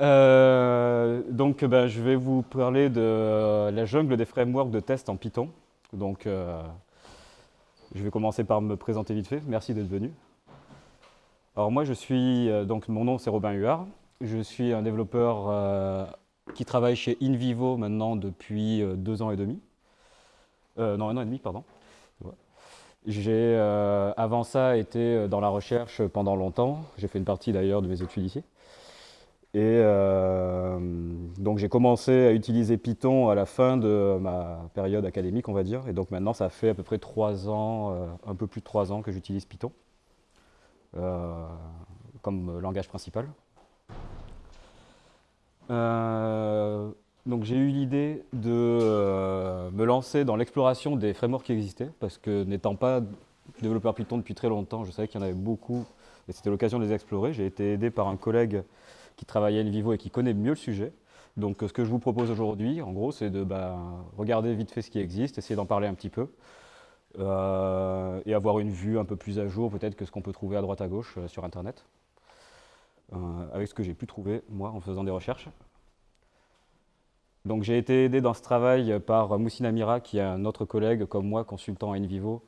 Euh, donc, ben, je vais vous parler de la jungle des frameworks de test en Python. Donc, euh, je vais commencer par me présenter vite fait. Merci d'être venu. Alors moi, je suis, euh, donc mon nom c'est Robin Huard. Je suis un développeur qui travaille chez InVivo maintenant depuis deux ans et demi. non, un an et demi, pardon. J'ai avant ça été dans la recherche pendant longtemps. J'ai fait une partie d'ailleurs de mes études ici. Et euh, donc j'ai commencé à utiliser Python à la fin de ma période académique, on va dire. Et donc maintenant, ça fait à peu près trois ans, euh, un peu plus de trois ans que j'utilise Python euh, comme langage principal. donc j'ai eu l'idée de me lancer dans l'exploration des frameworks qui existaient, parce que n'étant pas développeur Python depuis très longtemps, je savais qu'il y en avait beaucoup, et c'était l'occasion de les explorer. J'ai été aidé par un collègue qui travaille à Vivo et qui connaît mieux le sujet. Donc ce que je vous propose aujourd'hui, en gros, c'est de bah, regarder vite fait ce qui existe, essayer d'en parler un petit peu, euh, et avoir une vue un peu plus à jour peut-être que ce qu'on peut trouver à droite à gauche euh, sur Internet, euh, avec ce que j'ai pu trouver, moi, en faisant des recherches. Donc j'ai été aidé dans ce travail par Moussina Mira, qui est un autre collègue comme moi, consultant à InVivo,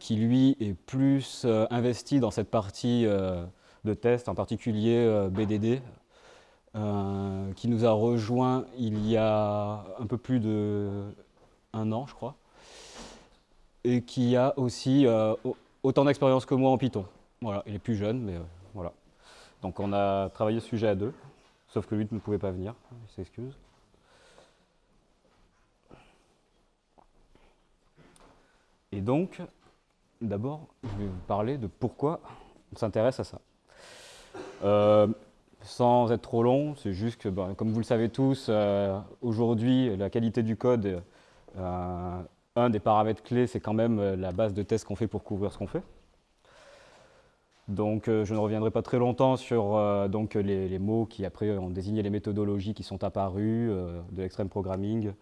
qui lui est plus investi dans cette partie de test, en particulier euh, BDD, euh, qui nous a rejoint il y a un peu plus de un an, je crois, et qui a aussi euh, autant d'expérience que moi en Python. Voilà, il est plus jeune, mais voilà. Donc on a travaillé ce sujet à deux, sauf que lui ne pouvait pas venir, il s'excuse. Et donc, d'abord, je vais vous parler de pourquoi on s'intéresse à ça. Euh, sans être trop long, c'est juste que, ben, comme vous le savez tous, euh, aujourd'hui, la qualité du code, euh, un des paramètres clés, c'est quand même la base de test qu'on fait pour couvrir ce qu'on fait. Donc, je ne reviendrai pas très longtemps sur donc, les, mots qui, après, ont désigné les méthodologies qui sont apparues, de l'extreme programming,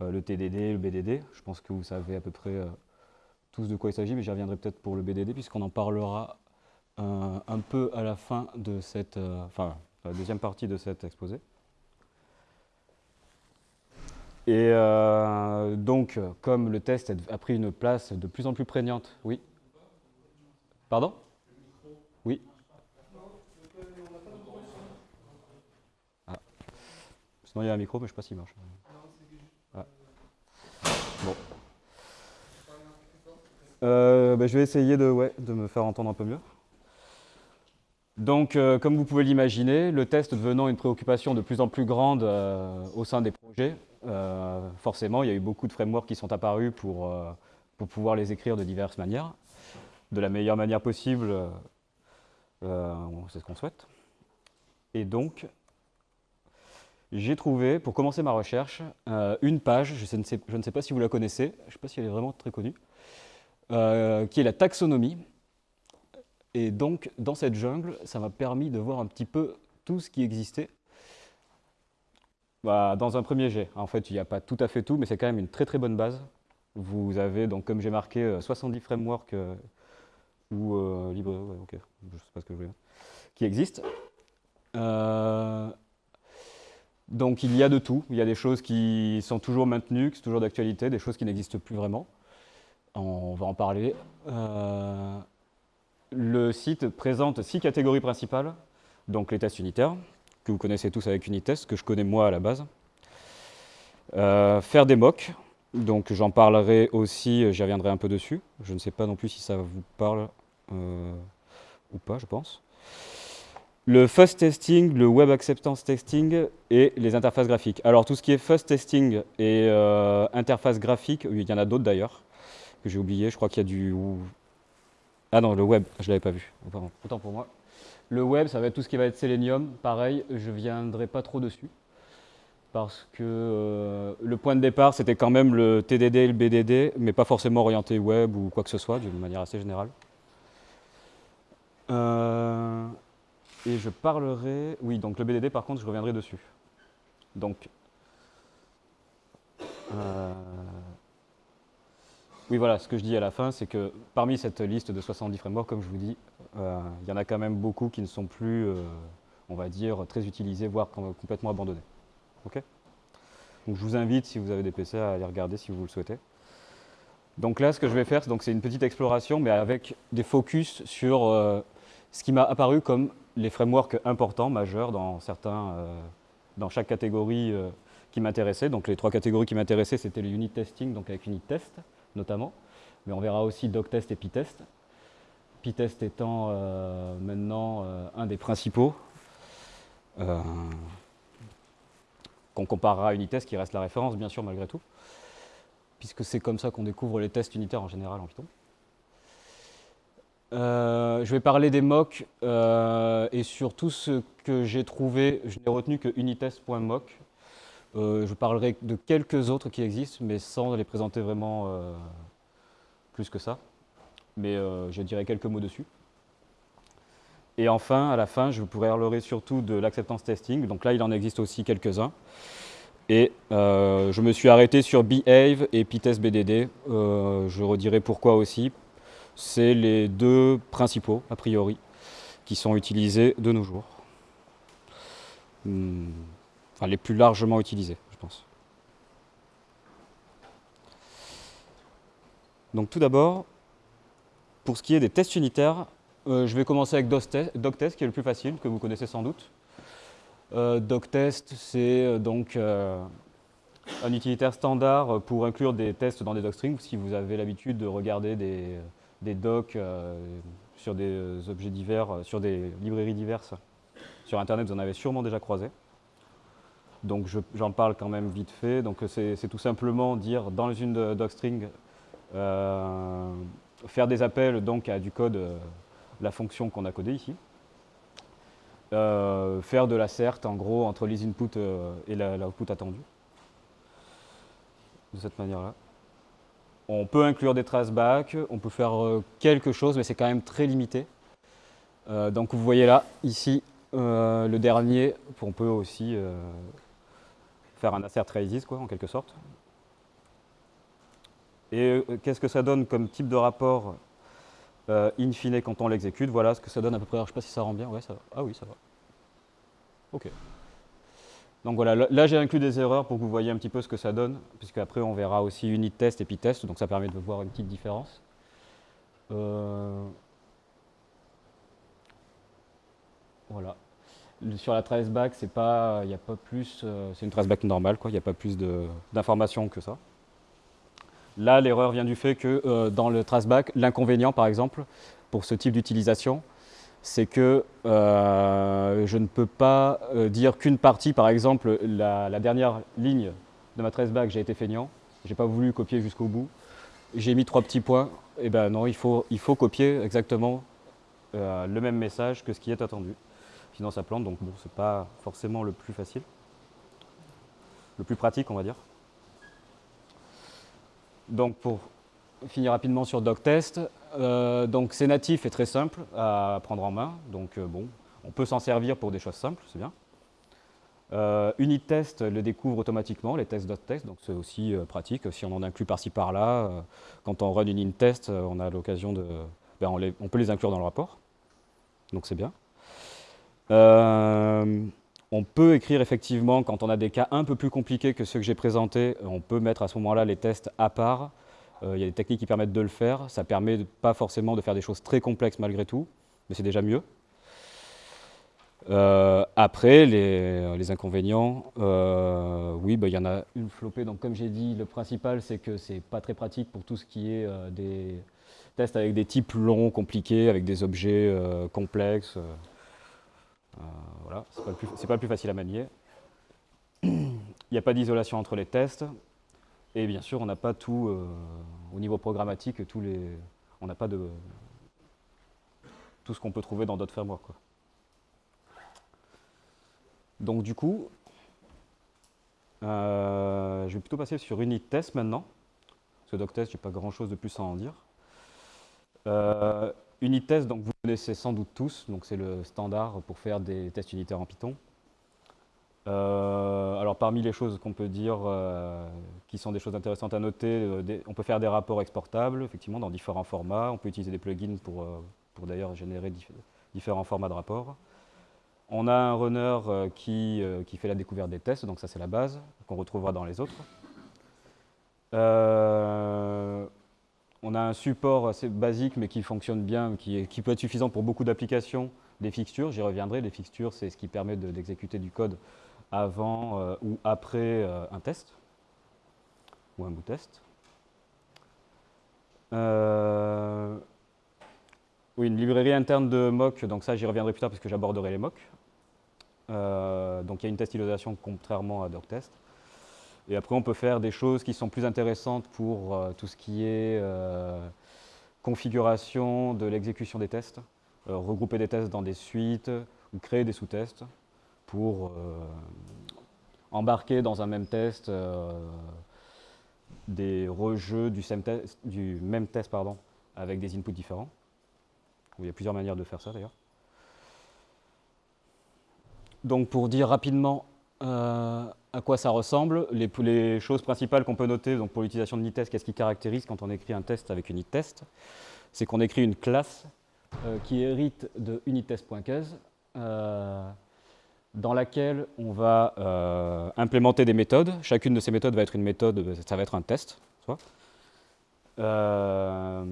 le TDD, le BDD. Je pense que vous savez à peu près tous de quoi il s'agit, mais j'y reviendrai peut-être pour le BDD, puisqu'on en parlera un peu à la fin de cette, euh, enfin, la deuxième partie de cet exposé. Et euh, donc, comme le test a pris une place de plus en plus prégnante, oui Pardon? Oui ah. Sinon, il y a un micro, mais je ne sais pas s'il marche. Ah. Bon. Euh, ben, je vais essayer de, ouais, de me faire entendre un peu mieux. Donc, euh, comme vous pouvez l'imaginer, le test devenant une préoccupation de plus en plus grande euh, au sein des projets, euh, forcément, il y a eu beaucoup de frameworks qui sont apparus pour, pour pouvoir les écrire de diverses manières, de la meilleure manière possible, c'est ce qu'on souhaite. Et donc, j'ai trouvé, pour commencer ma recherche, une page, je, ne sais, je, ne sais, pas si vous la connaissez, je ne sais pas si elle est vraiment très connue, qui est la taxonomie, et donc, dans cette jungle, ça m'a permis de voir un petit peu tout ce qui existait. Bah, dans un premier jet, en fait, il n'y a pas tout à fait tout, mais c'est quand même une très très bonne base. Vous avez, donc, comme j'ai marqué, 70 euh, frameworks euh, ou euh, libre, ok, je sais pas ce que qui existent. donc il y a de tout, il y a des choses qui sont toujours maintenues, qui sont toujours d'actualité, des choses qui n'existent plus vraiment. On va en parler. Le site présente six catégories principales, donc les tests unitaires, que vous connaissez tous avec Unitest, que je connais moi à la base. Euh, faire des mocks, donc j'en parlerai aussi, j'y reviendrai un peu dessus. Je ne sais pas non plus si ça vous parle euh, ou pas, je pense. Le fuzz testing, le web acceptance testing et les interfaces graphiques. Alors tout ce qui est fuzz testing et euh, interface graphique, il y en a d'autres d'ailleurs, que j'ai oublié, je crois qu'il y a du ah non, le web, je ne l'avais pas vu. autant pour moi. Le web, ça va être tout ce qui va être Selenium. Pareil, je ne viendrai pas trop dessus. Parce que euh, le point de départ, c'était quand même le TDD et le BDD, mais pas forcément orienté web ou quoi que ce soit, d'une manière assez générale. Euh, et je parlerai... Oui, donc le BDD, par contre, je reviendrai dessus. Donc... Euh, oui, voilà, ce que je dis à la fin, c'est que parmi cette liste de 70 frameworks, comme je vous dis, euh, il y en a quand même beaucoup qui ne sont plus, euh, on va dire, très utilisé, voire complètement abandonné. Ok? Donc je vous invite, si vous avez des PC, à aller regarder si vous le souhaitez. Donc là, ce que je vais faire, c'est une petite exploration, mais avec des focus sur euh, ce qui m'a apparu comme les frameworks importants, majeurs, dans, certains, dans chaque catégorie qui m'intéressait. Donc les trois catégories qui m'intéressaient, c'était le unit testing, donc avec unit test notamment, mais on verra aussi doctest et pitest. Pitest étant maintenant un des principaux, qu'on comparera à Unitest, qui reste la référence, bien sûr, malgré tout puisque c'est comme ça qu'on découvre les tests unitaires en général en Python. Euh, je vais parler des mocks euh, et sur tout ce que j'ai trouvé, je n'ai retenu que unitest.mock. Euh, je parlerai de quelques autres qui existent, mais sans les présenter vraiment plus que ça. Mais je dirai quelques mots dessus. Et enfin, à la fin, je vous parlerai surtout de l'acceptance testing. Donc là, il en existe aussi quelques-uns. Et euh, je me suis arrêté sur Behave et Pitest BDD. Euh, je redirai pourquoi aussi. C'est les deux principaux, a priori, qui sont utilisés de nos jours. Hmm. Les plus largement utilisés, je pense. Donc tout d'abord, pour ce qui est des tests unitaires, euh, je vais commencer avec DocTest, qui est le plus facile, que vous connaissez sans doute. Euh, doctest, c'est euh, donc un utilitaire standard pour inclure des tests dans des docstrings. Si vous avez l'habitude de regarder des docs sur des objets divers, sur des librairies diverses sur Internet, vous en avez sûrement déjà croisé. Donc j'en parle quand même vite fait. Donc c'est tout simplement dire dans une docstring, faire des appels donc à du code, la fonction qu'on a codée ici. Euh, faire de la CERT en gros entre les inputs euh, et l'output attendu. De cette manière-là. On peut inclure des traceback, on peut faire euh, quelque chose, mais c'est quand même très limité. donc vous voyez là, ici, le dernier, on peut aussi faire un assert traces, quoi, en quelque sorte. Et qu'est-ce que ça donne comme type de rapport euh, in fine, quand on l'exécute, voilà ce que ça donne à peu près. je ne sais pas si ça rend bien. Ouais, ça va. Ah oui, ça va. OK. Donc voilà, là j'ai inclus des erreurs pour que vous voyez un petit peu ce que ça donne, puisque après on verra aussi unit test et p-test, donc ça permet de voir une petite différence. Euh, voilà. Sur la traceback, c'est pas, il n'y a pas plus, euh, c'est une traceback normale, quoi. Il n'y a pas plus d'informations que ça. Là, l'erreur vient du fait que euh, dans le traceback, l'inconvénient, par exemple, pour ce type d'utilisation, c'est que euh, je ne peux pas euh, dire qu'une partie, par exemple, la, dernière ligne de ma traceback, j'ai été feignant, j'ai pas voulu copier jusqu'au bout, j'ai mis trois petits points, et eh ben non, il faut copier exactement le même message que ce qui est attendu. Sinon ça plante, donc bon, c'est pas forcément le plus facile, le plus pratique, on va dire. Donc pour finir rapidement sur DocTest, euh, donc c'est natif et très simple à prendre en main. Donc euh, bon, on peut s'en servir pour des choses simples, c'est bien. Euh, UnitTest le découvre automatiquement, les tests .test, donc c'est aussi euh, pratique. Si on en inclut par-ci par-là, quand on run une unit on a l'occasion de... Ben, on, on, peut les inclure dans le rapport, donc c'est bien. On peut écrire effectivement, quand on a des cas un peu plus compliqués que ceux que j'ai présentés, on peut mettre à ce moment-là les tests à part. Euh, il y a des techniques qui permettent de le faire. Ça permet pas forcément de faire des choses très complexes malgré tout, mais c'est déjà mieux. Euh, après, les, inconvénients, euh, oui, bah, il y en a une flopée. Donc, comme j'ai dit, le principal, c'est que c'est pas très pratique pour tout ce qui est des tests avec des types longs, compliqués, avec des objets complexes. Euh, voilà, c'est pas, pas, le plus facile à manier. Il n'y a pas d'isolation entre les tests. Et bien sûr, on n'a pas tout, euh, au niveau programmatique, tous les, on n'a pas de tout ce qu'on peut trouver dans d'autres frameworks. Donc du coup, euh, je vais plutôt passer sur unit test maintenant. Parce que doctest, je n'ai pas grand chose de plus à en dire. Unitest, donc vous connaissez sans doute tous, donc c'est le standard pour faire des tests unitaires en Python. Euh, alors parmi les choses qu'on peut dire euh, qui sont des choses intéressantes à noter, euh, on peut faire des rapports exportables, effectivement, dans différents formats. On peut utiliser des plugins pour, pour d'ailleurs générer différents formats de rapports. On a un runner qui, qui, fait la découverte des tests, donc ça c'est la base, qu'on retrouvera dans les autres. On a un support assez basique mais qui fonctionne bien, qui, peut être suffisant pour beaucoup d'applications, des fixtures, j'y reviendrai, les fixtures c'est ce qui permet d'exécuter du code avant ou après un test, ou un bout test. Euh, oui, une librairie interne de mock, donc ça j'y reviendrai plus tard parce que j'aborderai les mocks. Euh, donc il y a une testilosation contrairement à DocTest. Et après on peut faire des choses qui sont plus intéressantes pour euh, tout ce qui est configuration de l'exécution des tests, regrouper des tests dans des suites ou créer des sous-tests pour embarquer dans un même test des rejeux du, même test pardon, avec des inputs différents. Il y a plusieurs manières de faire ça d'ailleurs. Donc pour dire rapidement euh, à quoi ça ressemble, les, choses principales qu'on peut noter donc pour l'utilisation de NitTest, qu'est-ce qui caractérise quand on écrit un test avec UnitTest C'est qu'on écrit une classe euh, qui hérite de UnitTest.case dans laquelle on va euh, implémenter des méthodes. Chacune de ces méthodes va être une méthode, ça va être un test. Euh,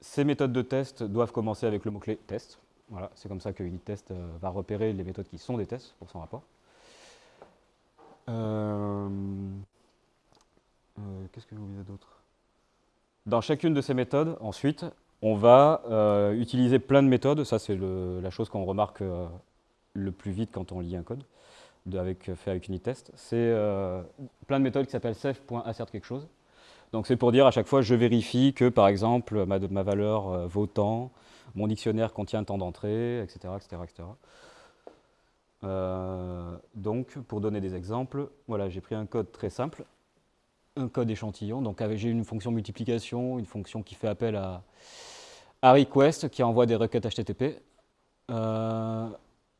ces méthodes de test doivent commencer avec le mot-clé test. Voilà, c'est comme ça que UnitTest euh, va repérer les méthodes qui sont des tests pour son rapport. Qu'est-ce que j'ai oublié d'autre? Dans chacune de ces méthodes, ensuite, on va euh, utiliser plein de méthodes, ça c'est la chose qu'on remarque euh, le plus vite quand on lit un code avec, fait avec Unitest. C'est euh, plein de méthodes qui s'appellent self.assert quelque chose. Donc c'est pour dire à chaque fois je vérifie que par exemple ma, ma valeur vaut tant, mon dictionnaire contient tant d'entrées, etc. etc., etc. donc pour donner des exemples, j'ai pris un code très simple, un code échantillon, donc j'ai une fonction multiplication, une fonction qui fait appel à, à request qui envoie des requêtes HTTP. Euh,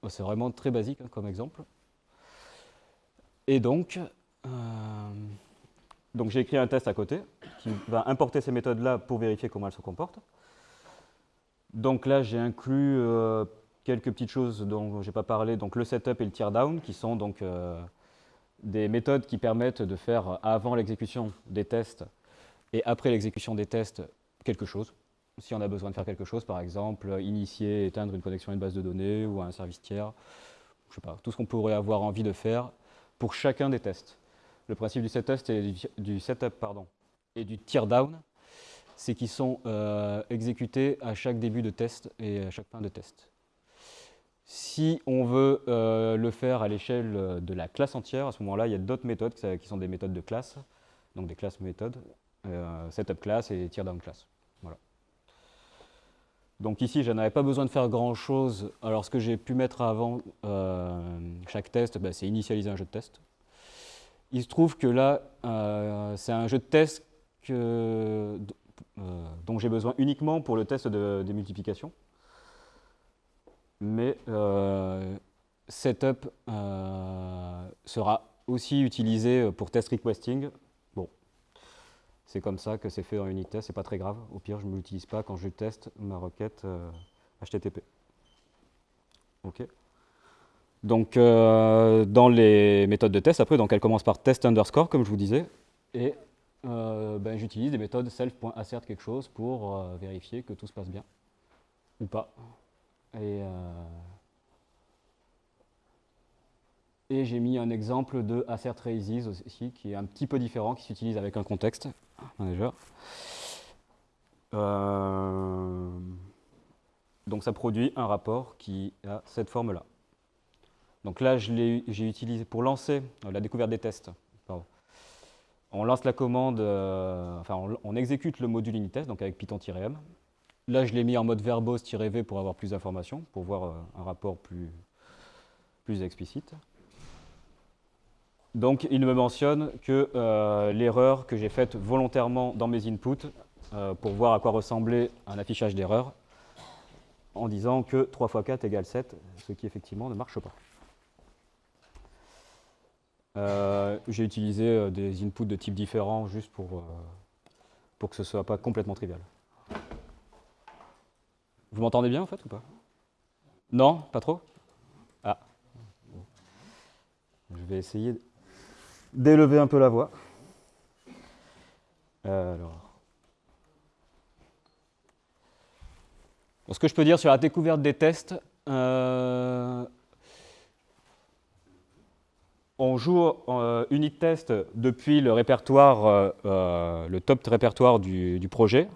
c'est vraiment très basique hein, comme exemple. Et donc, euh, donc j'ai écrit un test à côté qui va importer ces méthodes-là pour vérifier comment elles se comportent. Donc là, j'ai inclus euh, quelques petites choses dont je n'ai pas parlé, donc le setup et le teardown, qui sont donc des méthodes qui permettent de faire avant l'exécution des tests et après l'exécution des tests quelque chose si on a besoin de faire quelque chose, par exemple, initier, éteindre une connexion à une base de données ou à un service tiers, je sais pas, tout ce qu'on pourrait avoir envie de faire pour chacun des tests. Le principe du setup et du, setup pardon, et du teardown, c'est qu'ils sont euh, exécutés à chaque début de test et à chaque fin de test. Si on veut euh, le faire à l'échelle de la classe entière, à ce moment-là, il y a d'autres méthodes qui sont des méthodes de classe, donc des classes méthodes, euh, setup class et teardown class. Donc ici, je n'avais pas besoin de faire grand-chose. Alors ce que j'ai pu mettre avant euh, chaque test, bah, c'est initialiser un jeu de test. Il se trouve que là, euh, c'est un jeu de test que, euh, dont j'ai besoin uniquement pour le test de, multiplication. Mais setup sera aussi utilisé pour test requesting c'est comme ça que c'est fait dans Unitest, c'est pas très grave. Au pire, je ne l'utilise pas quand je teste ma requête HTTP. Euh, ok. Donc, euh, dans les méthodes de test, après, donc, elle commence par test underscore, comme je vous disais, et euh, ben, j'utilise des méthodes self.assert quelque chose pour vérifier que tout se passe bien, ou pas. Et, et j'ai mis un exemple de assert raises aussi, qui est un petit peu différent, qui s'utilise avec un contexte. Euh, donc ça produit un rapport qui a cette forme-là. Donc là, j'ai utilisé pour lancer euh, la découverte des tests. On lance la commande, euh, enfin on, exécute le module unitest, donc avec python-m. Là, je l'ai mis en mode verbose-v pour avoir plus d'informations, pour voir un rapport plus, explicite. Donc il me mentionne que euh, l'erreur que j'ai faite volontairement dans mes inputs euh, pour voir à quoi ressemblait un affichage d'erreur en disant que 3 x 4 égale 7, ce qui effectivement ne marche pas. Euh, j'ai utilisé des inputs de type différents juste pour, pour que ce ne soit pas complètement trivial. Vous m'entendez bien en fait ou pas? Non, pas trop? Ah. Je vais essayer d'élever un peu la voix. Alors. ce que je peux dire sur la découverte des tests, euh, on joue euh, unit test depuis le répertoire, euh, le top répertoire du, projet.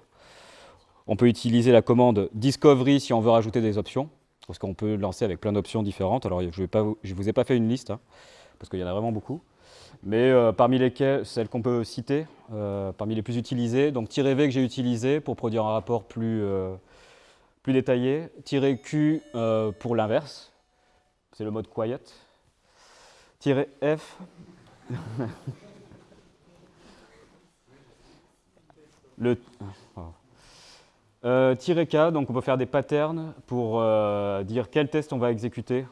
On peut utiliser la commande discovery si on veut rajouter des options, parce qu'on peut lancer avec plein d'options différentes. Alors je ne vous ai pas fait une liste, hein, parce qu'il y en a vraiment beaucoup. Mais parmi lesquelles, celles qu'on peut citer, parmi les plus utilisées, donc -v que j'ai utilisé pour produire un rapport plus, plus détaillé. Q euh, pour l'inverse, c'est le mode quiet. F. le euh, K, donc on peut faire des patterns pour euh, dire quel test on va exécuter,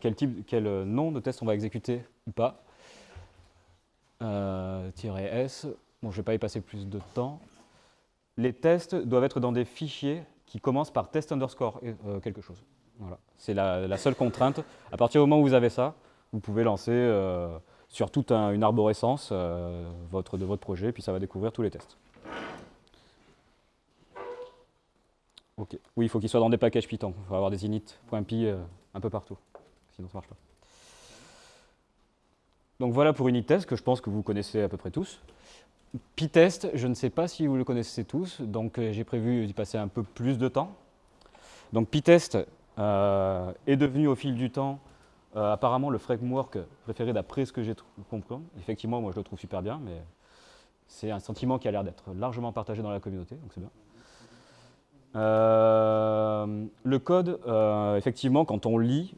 quel, type, quel nom de test on va exécuter ou pas. S, bon je ne vais pas y passer plus de temps. Les tests doivent être dans des fichiers qui commence par test underscore euh, quelque chose. Voilà. C'est la, seule contrainte. À partir du moment où vous avez ça, vous pouvez lancer euh, sur toute une arborescence euh, votre, de votre projet, puis ça va découvrir tous les tests. Oui, il faut qu'il soit dans des packages Python. Il faut avoir des init.py un peu partout. Sinon, ça ne marche pas. Donc voilà pour unit test, que je pense que vous connaissez à peu près tous. Pytest, je ne sais pas si vous le connaissez tous, donc euh, j'ai prévu d'y passer un peu plus de temps. Donc Pytest euh, est devenu au fil du temps euh, apparemment le framework préféré d'après ce que j'ai compris. Effectivement, moi je le trouve super bien, mais c'est un sentiment qui a l'air d'être largement partagé dans la communauté, donc c'est bien. le code, effectivement, quand on lit,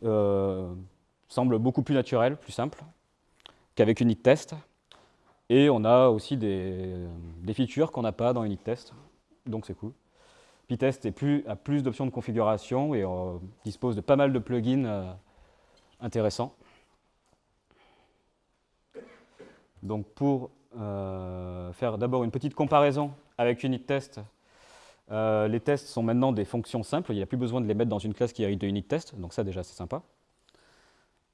semble beaucoup plus naturel, plus simple qu'avec unit test. Et on a aussi des, features qu'on n'a pas dans Unit Test, donc c'est cool. Pytest plus, a plus d'options de configuration et euh, dispose de pas mal de plugins euh, intéressants. Donc pour euh, faire d'abord une petite comparaison avec Unit Test, les tests sont maintenant des fonctions simples, il n'y a plus besoin de les mettre dans une classe qui hérite de Unit Test, donc ça déjà c'est sympa.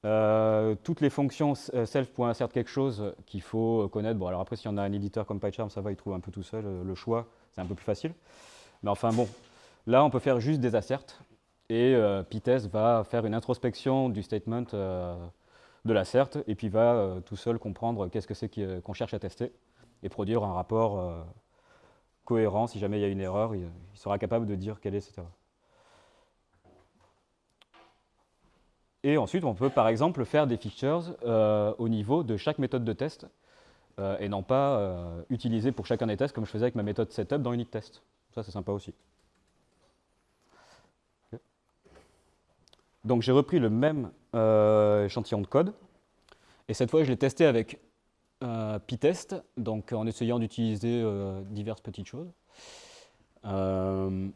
Euh, toutes les fonctions euh, self.insert quelque chose qu'il faut connaître. Bon, alors après, si on a un éditeur comme PyCharm, ça va, il trouve un peu tout seul euh, le choix, c'est un peu plus facile. Mais enfin, bon, là, on peut faire juste des asserts et euh, Pytest va faire une introspection du statement de l'assert et puis va tout seul comprendre qu'est-ce que c'est qu'on cherche à tester et produire un rapport cohérent. Si jamais il y a une erreur, il, sera capable de dire quelle est cette erreur. Et ensuite, on peut par exemple faire des features euh, au niveau de chaque méthode de test euh, et non pas euh, utiliser pour chacun des tests comme je faisais avec ma méthode setup dans test. Ça, c'est sympa aussi. Donc j'ai repris le même échantillon de code et cette fois, je l'ai testé avec Pytest, donc en essayant d'utiliser diverses petites choses. donc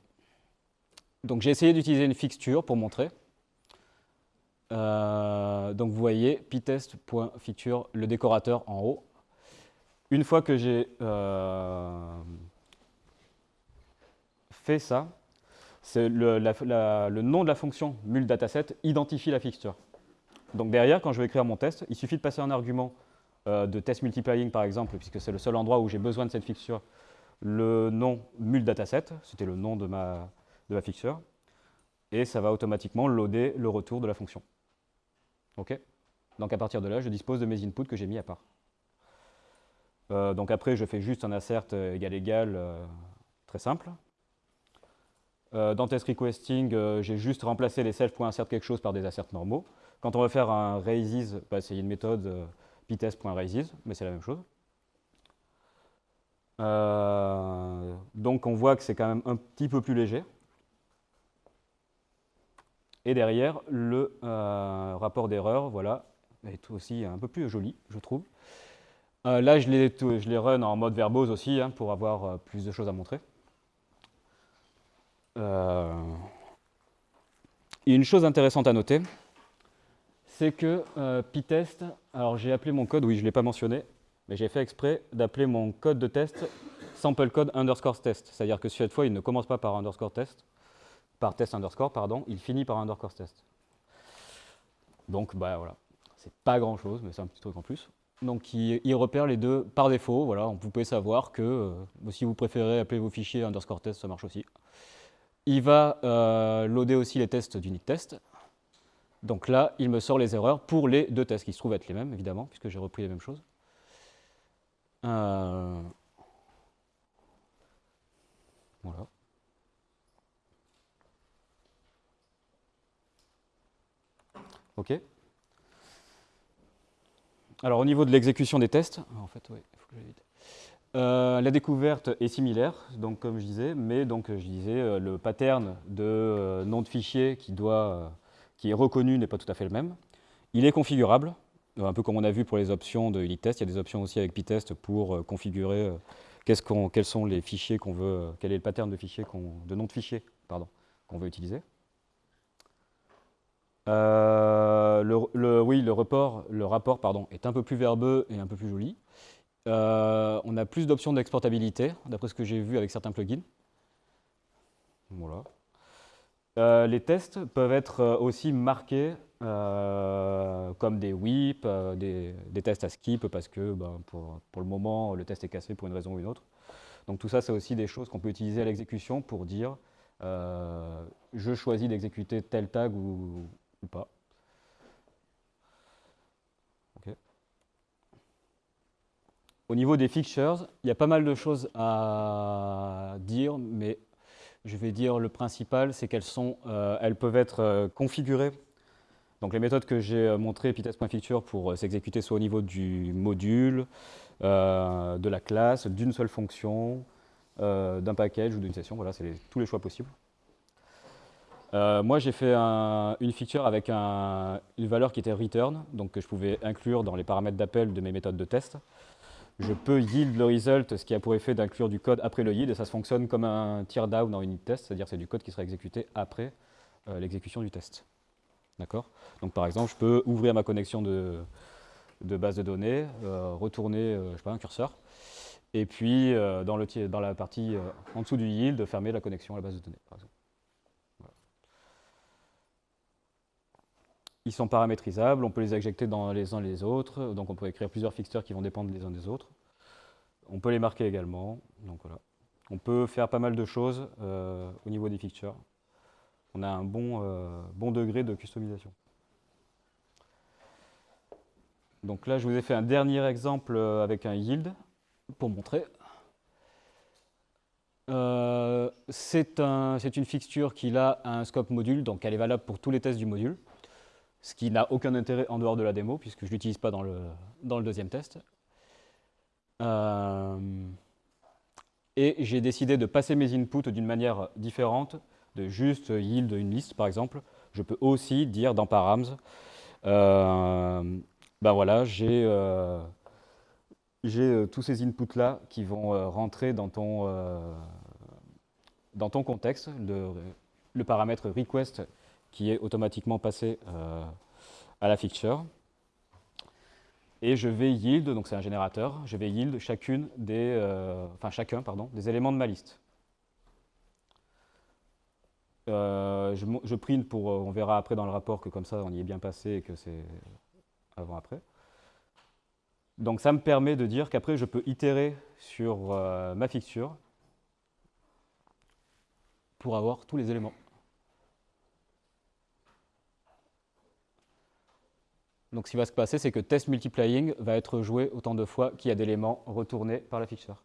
j'ai essayé d'utiliser une fixture pour montrer. Euh, donc vous voyez pytest.feature, le décorateur en haut. Une fois que j'ai euh, fait ça, le, le, nom de la fonction mul_dataset identifie la fixture. Donc derrière, quand je vais écrire mon test, il suffit de passer un argument euh, de test multiplying par exemple, puisque c'est le seul endroit où j'ai besoin de cette fixture, le nom mul_dataset, c'était le nom de ma, fixture, et ça va automatiquement loader le retour de la fonction. Ok? Donc à partir de là, je dispose de mes inputs que j'ai mis à part. Euh, donc après, je fais juste un assert égal égal, euh, très simple. Dans test requesting, j'ai juste remplacé les self.insert quelque chose par des asserts normaux. Quand on veut faire un raises, bah, c'est une méthode pytest.raises, mais c'est la même chose. donc on voit que c'est quand même un petit peu plus léger. Et derrière, le euh, rapport d'erreur, voilà, est aussi un peu plus joli, je trouve. Euh, là, je les, run en mode verbose aussi, hein, pour avoir euh, plus de choses à montrer. Une chose intéressante à noter, c'est que Pytest, alors j'ai appelé mon code, oui, je ne l'ai pas mentionné, mais j'ai fait exprès d'appeler mon code de test sample code underscore test. C'est-à-dire que cette fois, il ne commence pas par underscore test, par test underscore, pardon, il finit par underscore test. Donc, bah voilà, c'est pas grand chose, mais c'est un petit truc en plus. Donc, il, repère les deux par défaut. Voilà, vous pouvez savoir que euh, si vous préférez appeler vos fichiers underscore test, ça marche aussi. Il va euh, loader aussi les tests d'unit test. Donc là, il me sort les erreurs pour les deux tests qui se trouvent être les mêmes, évidemment, puisque j'ai repris les mêmes choses. Euh, voilà. OK Alors au niveau de l'exécution des tests, en fait, oui, il faut que euh, la découverte est similaire, donc comme je disais, mais donc je disais euh, le pattern de euh, nom de fichier qui, doit, qui est reconnu n'est pas tout à fait le même. Il est configurable, un peu comme on a vu pour les options de unit test. Il y a des options aussi avec pytest pour configurer quels sont les fichiers qu'on veut, quel est le pattern de de nom de fichier pardon, qu'on veut utiliser. le, oui, le rapport pardon, est un peu plus verbeux et un peu plus joli. Euh, on a plus d'options d'exportabilité, d'après ce que j'ai vu avec certains plugins. Voilà. Euh, les tests peuvent être euh, aussi marqués comme des WIP, des, tests à skip, parce que ben, pour, le moment, le test est cassé pour une raison ou une autre. Donc tout ça, c'est aussi des choses qu'on peut utiliser à l'exécution pour dire je choisis d'exécuter tel tag ou pas. Au niveau des fixtures, il y a pas mal de choses à dire, mais je vais dire le principal, c'est qu'elles sont, euh, elles peuvent être euh, configurées. Donc les méthodes que j'ai euh, montrées, epitest.fixture, pour s'exécuter soit au niveau du module, de la classe, d'une seule fonction, d'un package ou d'une session. Voilà, c'est tous les choix possibles. moi, j'ai fait une feature avec une valeur qui était return, donc que je pouvais inclure dans les paramètres d'appel de mes méthodes de test je peux yield le result, ce qui a pour effet d'inclure du code après le yield, et ça fonctionne comme un tear down dans unit test, c'est-à-dire c'est du code qui sera exécuté après euh, l'exécution du test. D'accord? Donc par exemple, je peux ouvrir ma connexion de, base de données, euh, retourner euh, je sais un curseur, et puis dans, dans la partie en dessous du yield, fermer la connexion à la base de données, par exemple. Ils sont paramétrisables, on peut les injecter dans les uns les autres, donc on peut écrire plusieurs fixtures qui vont dépendre les uns des autres. On peut les marquer également, donc voilà. On peut faire pas mal de choses euh, au niveau des fixtures. On a un bon, euh, bon degré de customisation. Donc là, je vous ai fait un dernier exemple euh, avec un yield pour montrer. c'est une fixture qui a un scope module, donc elle est valable pour tous les tests du module ce qui n'a aucun intérêt en dehors de la démo, puisque je ne l'utilise pas dans le, dans le deuxième test. Euh, et j'ai décidé de passer mes inputs d'une manière différente, de juste yield une liste par exemple. Je peux aussi dire dans params, euh, ben voilà, j'ai euh, tous ces inputs-là qui vont rentrer dans ton, dans ton contexte. Le, le paramètre request qui est automatiquement passé euh, à la fixture. Et je vais yield, donc c'est un générateur, je vais yield chacune des, euh, enfin chacun pardon, des éléments de ma liste. Euh, je, je, print pour, on verra après dans le rapport que comme ça on y est bien passé et que c'est avant-après. Donc ça me permet de dire qu'après je peux itérer sur ma fixture pour avoir tous les éléments. Donc ce qui va se passer, c'est que test multiplying va être joué autant de fois qu'il y a d'éléments retournés par la fixture.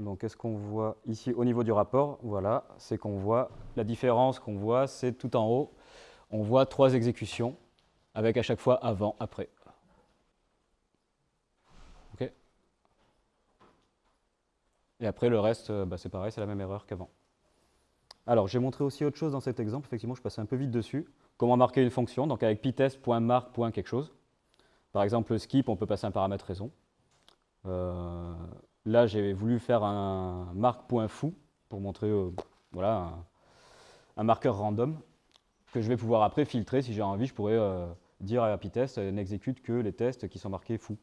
Donc qu'est-ce qu'on voit ici au niveau du rapport? Voilà, c'est qu'on voit, la différence qu'on voit, c'est tout en haut, on voit trois exécutions avec à chaque fois avant, après. Et après, le reste, euh, bah, c'est pareil, c'est la même erreur qu'avant. Alors, j'ai montré aussi autre chose dans cet exemple. Effectivement, je passais un peu vite dessus. Comment marquer une fonction, donc avec pitest.mark. quelque chose. Par exemple, skip, on peut passer un paramètre raison. Euh, là, j'ai voulu faire un mark.foo pour montrer euh, voilà, un, marqueur random que je vais pouvoir après filtrer. Si j'ai envie, je pourrais dire à pitest n'exécute que les tests qui sont marqués foo.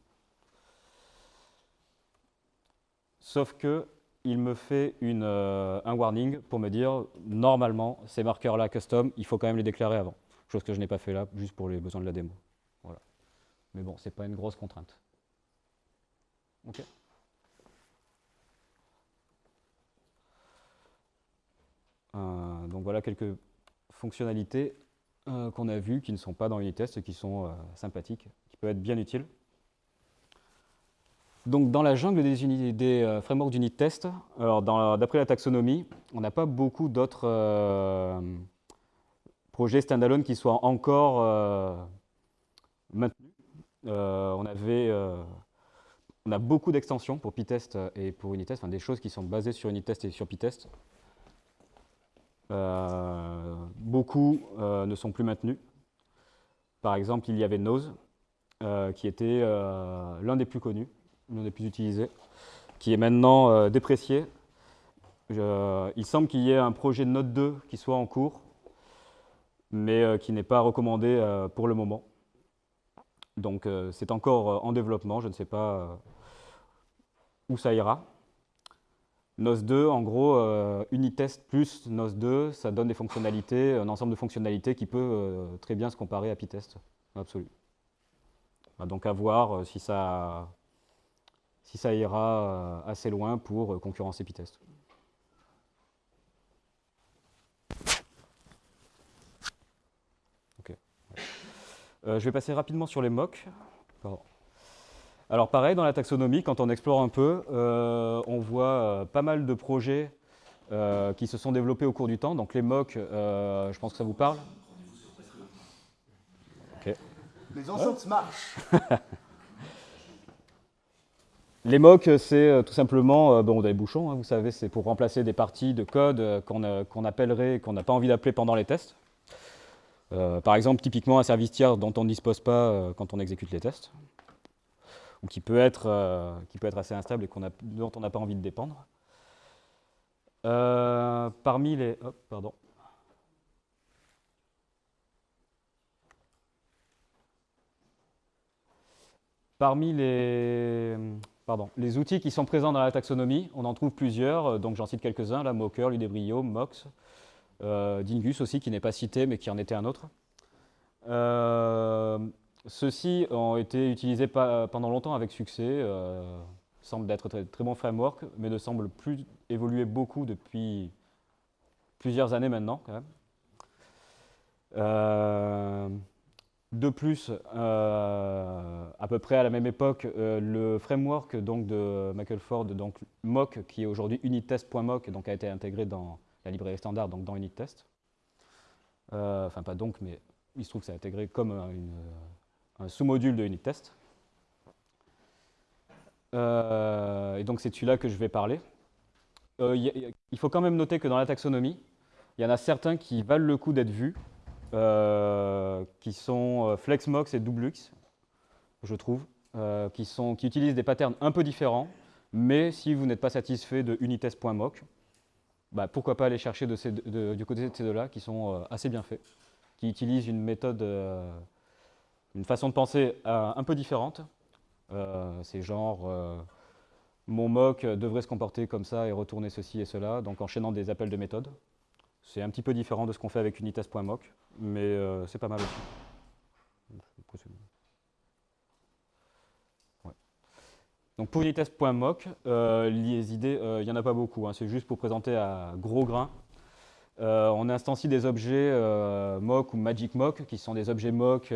Sauf que il me fait euh, un warning pour me dire, normalement, ces marqueurs-là custom, il faut quand même les déclarer avant. Chose que je n'ai pas fait là, juste pour les besoins de la démo. Voilà. Mais bon, c'est pas une grosse contrainte. Ok. Euh, donc voilà quelques fonctionnalités euh, qu'on a vues qui ne sont pas dans Unitest qui sont sympathiques, qui peuvent être bien utiles. Donc dans la jungle des, des frameworks d'unit test, d'après la taxonomie, on n'a pas beaucoup d'autres projets standalone qui soient encore maintenus. on avait on a beaucoup d'extensions pour Pytest et pour Unitest, enfin des choses qui sont basées sur Unitest et sur Pytest. Euh, beaucoup euh, ne sont plus maintenus. Par exemple, il y avait Nose, euh, qui était l'un des plus connus, l'un des plus utilisés, qui est maintenant déprécié. il semble qu'il y ait un projet de Note 2 qui soit en cours, mais qui n'est pas recommandé pour le moment. Donc c'est encore en développement, je ne sais pas où ça ira. NOS 2, en gros, euh, Unitest plus NOS 2, ça donne des fonctionnalités, un ensemble de fonctionnalités qui peut euh, très bien se comparer à Pytest, absolu. Bah, donc à voir euh, si, ça, si ça ira assez loin pour concurrencer Pytest. je vais passer rapidement sur les mocks. Pardon. Alors pareil, dans la taxonomie, quand on explore un peu, euh, on voit euh, pas mal de projets euh, qui se sont développés au cours du temps. Donc les MOC, je pense que ça vous parle Les enceintes marchent Les MOC, c'est tout simplement, bon, des bouchons, hein, vous savez, c'est pour remplacer des parties de code qu'on appellerait, qu'on n'a pas envie d'appeler pendant les tests. par exemple, typiquement un service tiers dont on ne dispose pas quand on exécute les tests ou qui peut être, euh, qui peut être assez instable et dont on n'a pas envie de dépendre. Euh, parmi les... pardon. Parmi les, les outils qui sont présents dans la taxonomie, on en trouve plusieurs, donc j'en cite quelques-uns, la Mocker, Ludebrio, Mox, euh, Dingus aussi, qui n'est pas cité, mais qui en était un autre. Euh, ceux-ci ont été utilisés pendant longtemps avec succès, euh, semblent d'être très, très bons frameworks, mais ne semblent plus évoluer beaucoup depuis plusieurs années maintenant quand même. Euh, de plus, euh, à peu près à la même époque, le framework donc, de Michael Ford, donc mock, qui est aujourd'hui unittest.mock, donc a été intégré dans la librairie standard, donc dans unittest. enfin, pas donc, mais il se trouve que c'est intégré comme un sous-module de unit test. Euh, et donc c'est celui-là que je vais parler. Euh, il faut quand même noter que dans la taxonomie, il y en a certains qui valent le coup d'être vus, euh, qui sont FlexMox et Doublux, je trouve, qui, sont, qui utilisent des patterns un peu différents, mais si vous n'êtes pas satisfait de unitest.mock, bah, pourquoi pas aller chercher du côté de ces deux-là, qui sont assez bien faits, qui utilisent une méthode une façon de penser euh, un peu différente. Euh, c'est genre, euh, mon mock devrait se comporter comme ça et retourner ceci et cela, donc enchaînant des appels de méthode. C'est un petit peu différent de ce qu'on fait avec unitest.mock, mais c'est pas mal aussi. Donc pour unitest.mock, les idées, il n'y en a pas beaucoup, hein. c'est juste pour présenter à gros grains. on instancie des objets mock ou magic mock, qui sont des objets mock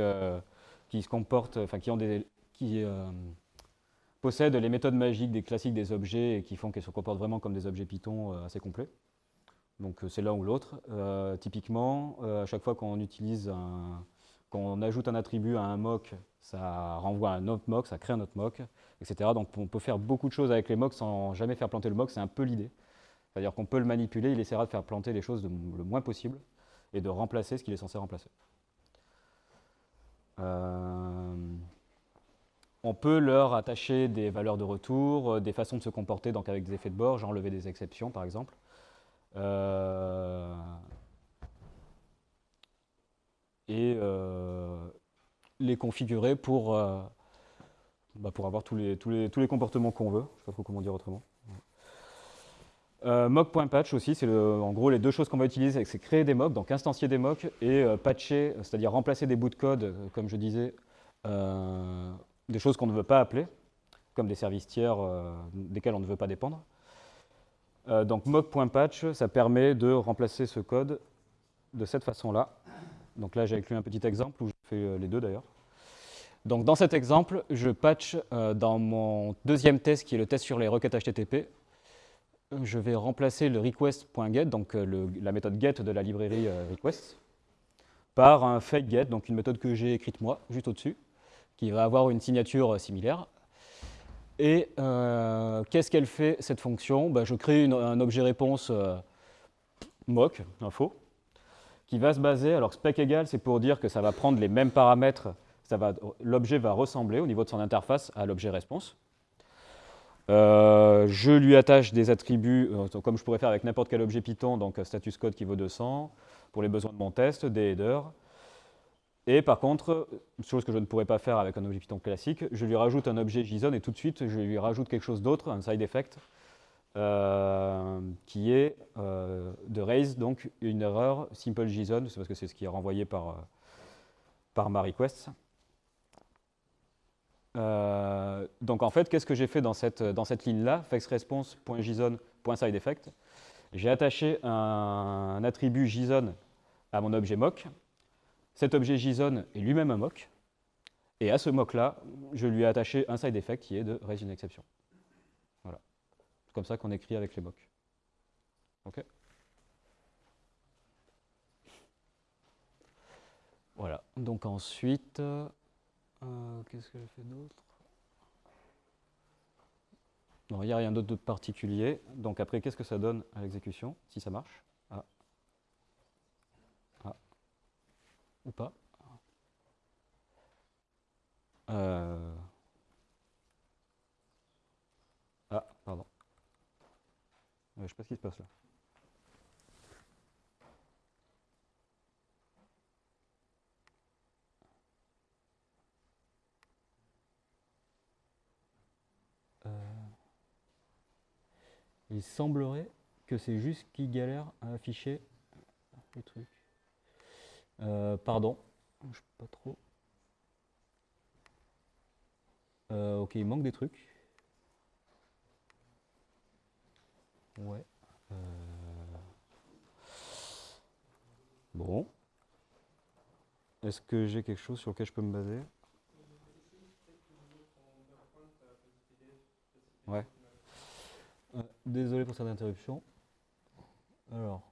qui se comportent, enfin qui ont des, qui euh, possèdent les méthodes magiques des classiques des objets et qui font qu'ils se comportent vraiment comme des objets Python euh, assez complets. Donc euh, c'est l'un ou l'autre. typiquement, à chaque fois qu'on ajoute un attribut à un mock, ça renvoie un autre mock, ça crée un autre mock, etc. Donc on peut faire beaucoup de choses avec les mocks sans jamais faire planter le mock, c'est un peu l'idée. C'est-à-dire qu'on peut le manipuler, il essaiera de faire planter les choses le moins possible et de remplacer ce qu'il est censé remplacer. Euh, on peut leur attacher des valeurs de retour, euh, des façons de se comporter, donc avec des effets de bord, genre enlever des exceptions par exemple. Euh, et les configurer pour, bah, pour avoir tous les, tous les, tous les comportements qu'on veut. Je ne sais pas trop comment dire autrement. Euh, mock.patch aussi, c'est en gros les deux choses qu'on va utiliser, c'est créer des mocks, donc instancier des mocks, et euh, patcher, c'est-à-dire remplacer des bouts de code, euh, comme je disais, des choses qu'on ne veut pas appeler, comme des services tiers desquels on ne veut pas dépendre. Donc mock.patch, ça permet de remplacer ce code de cette façon-là. Donc là, j'ai inclus un petit exemple où je fais les deux d'ailleurs. Donc dans cet exemple, je patch dans mon deuxième test, qui est le test sur les requêtes HTTP, je vais remplacer le request.get, donc euh, la méthode get de la librairie euh, request, par un fake get, donc une méthode que j'ai écrite moi, juste au-dessus, qui va avoir une signature euh, similaire. Et qu'est-ce qu'elle fait, cette fonction? Bah, Je crée un objet réponse mock, info, qui va se baser, alors spec égal, c'est pour dire que ça va prendre les mêmes paramètres, l'objet va ressembler au niveau de son interface à l'objet réponse. Euh, je lui attache des attributs, euh, comme je pourrais faire avec n'importe quel objet Python, donc euh, status code qui vaut 200, pour les besoins de mon test, des headers. Et par contre, chose que je ne pourrais pas faire avec un objet Python classique, je lui rajoute un objet JSON et tout de suite, je lui rajoute quelque chose d'autre, un side effect, qui est de raise, donc une erreur simple JSON, c'est parce que c'est ce qui est renvoyé par, par ma request. Euh, donc en fait, qu'est-ce que j'ai fait dans cette, dans cette ligne-là? FlexResponse.json.sideEffect J'ai attaché un, attribut JSON à mon objet mock. Cet objet JSON est lui-même un mock. Et à ce mock-là, je lui ai attaché un side effect qui est de raise une exception. Voilà. C'est comme ça qu'on écrit avec les mocks. OK Voilà. Donc ensuite... Euh, qu'est-ce que j'ai fait d'autre? Non, il n'y a rien d'autre de particulier. Donc après, qu'est-ce que ça donne à l'exécution, si ça marche ah. ah. Ou pas euh. Ah, pardon. Je ne sais pas ce qui se passe là. Il semblerait que c'est juste qu'il galère à afficher le truc. Euh, pardon, je sais pas trop. Euh, ok, il manque des trucs. Ouais. Euh. Bon. Est-ce que j'ai quelque chose sur lequel je peux me baser? Ouais. Désolé pour cette interruption. Alors.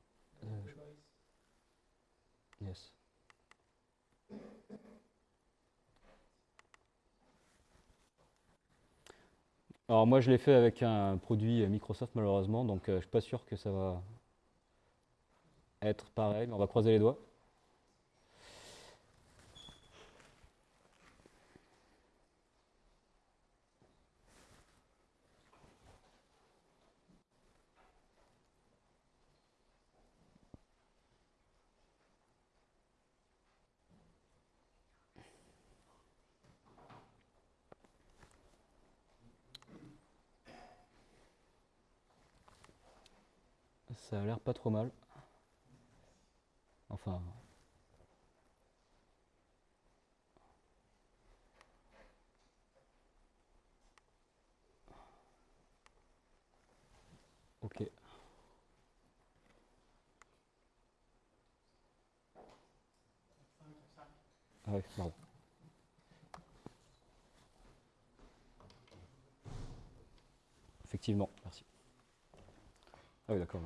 Alors moi je l'ai fait avec un produit Microsoft malheureusement, donc euh, je suis pas sûr que ça va être pareil, mais on va croiser les doigts. Ça a l'air pas trop mal. Enfin... Ok. Ah ouais, pardon. Effectivement, merci. Ah oui, d'accord.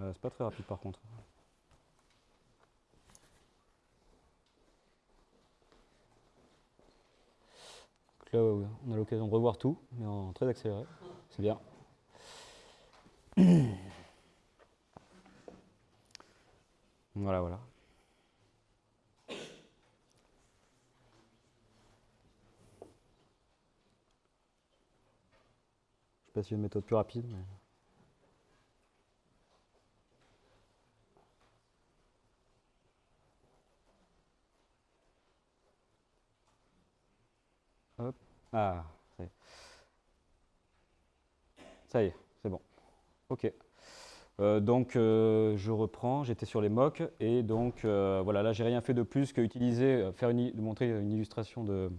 Euh, c'est pas très rapide par contre. là, on a l'occasion de revoir tout, mais en très accéléré. C'est bien. Voilà, voilà. Je sais pas a une méthode plus rapide, mais... Hop. Ah, ça y est. C'est bon. OK. Euh, donc, euh, je reprends, j'étais sur les mocks, et donc, euh, voilà, là, j'ai rien fait de plus que utiliser, faire une, montrer une illustration de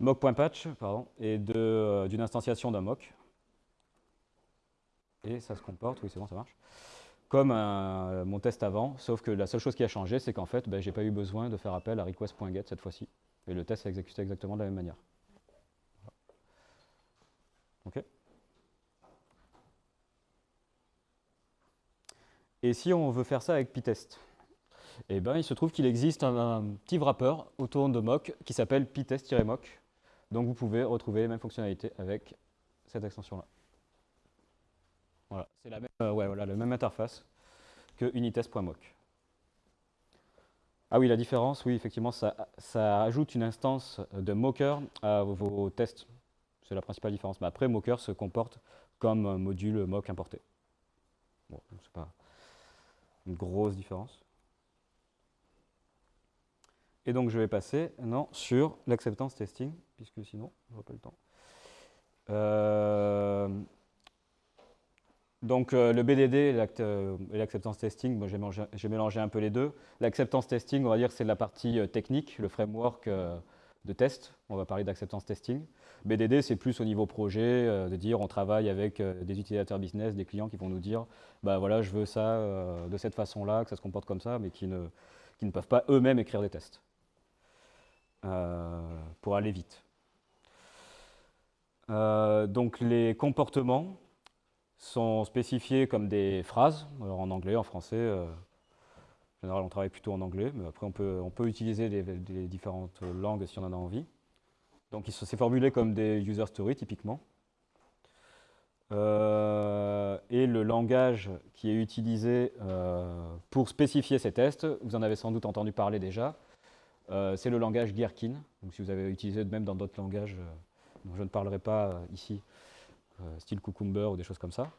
mock.patch, pardon, et d'une instantiation d'un mock. Et ça se comporte, oui, c'est bon, ça marche, comme mon test avant, sauf que la seule chose qui a changé, c'est qu'en fait, ben, j'ai pas eu besoin de faire appel à request.get cette fois-ci, et le test s'est exécuté exactement de la même manière. Et si on veut faire ça avec Pytest Eh bien, il se trouve qu'il existe un, petit wrapper autour de mock qui s'appelle pytest-mock. Donc vous pouvez retrouver les mêmes fonctionnalités avec cette extension-là. Voilà, c'est la, même, euh, interface que unitest.mock. Ah oui, la différence, oui, effectivement, ça, ça ajoute une instance de mocker à vos tests. C'est la principale différence. Mais après, mocker se comporte comme module mock importé. Bon, c'est pas une grosse différence. Et donc je vais passer maintenant sur l'acceptance testing, puisque sinon, je n'aurai pas le temps. Euh, donc euh, le BDD et l'acceptance testing, j'ai mélangé, un peu les deux. L'acceptance testing, on va dire c'est la partie euh, technique, le framework de test. On va parler d'acceptance testing. BDD, c'est plus au niveau projet, euh, de dire on travaille avec euh, des utilisateurs business, des clients qui vont nous dire bah voilà, je veux ça euh, de cette façon-là, que ça se comporte comme ça, mais qui ne, qui ne peuvent pas eux-mêmes écrire des tests pour aller vite. donc les comportements sont spécifiés comme des phrases, en anglais, en français. En général, on travaille plutôt en anglais, mais après on peut, utiliser les différentes langues si on en a envie. Donc c'est formulé comme des user stories typiquement. Euh, et le langage qui est utilisé euh, pour spécifier ces tests, vous en avez sans doute entendu parler déjà, euh, c'est le langage Gherkin. Donc si vous avez utilisé même dans d'autres langages dont je ne parlerai pas ici, style Cucumber ou des choses comme ça.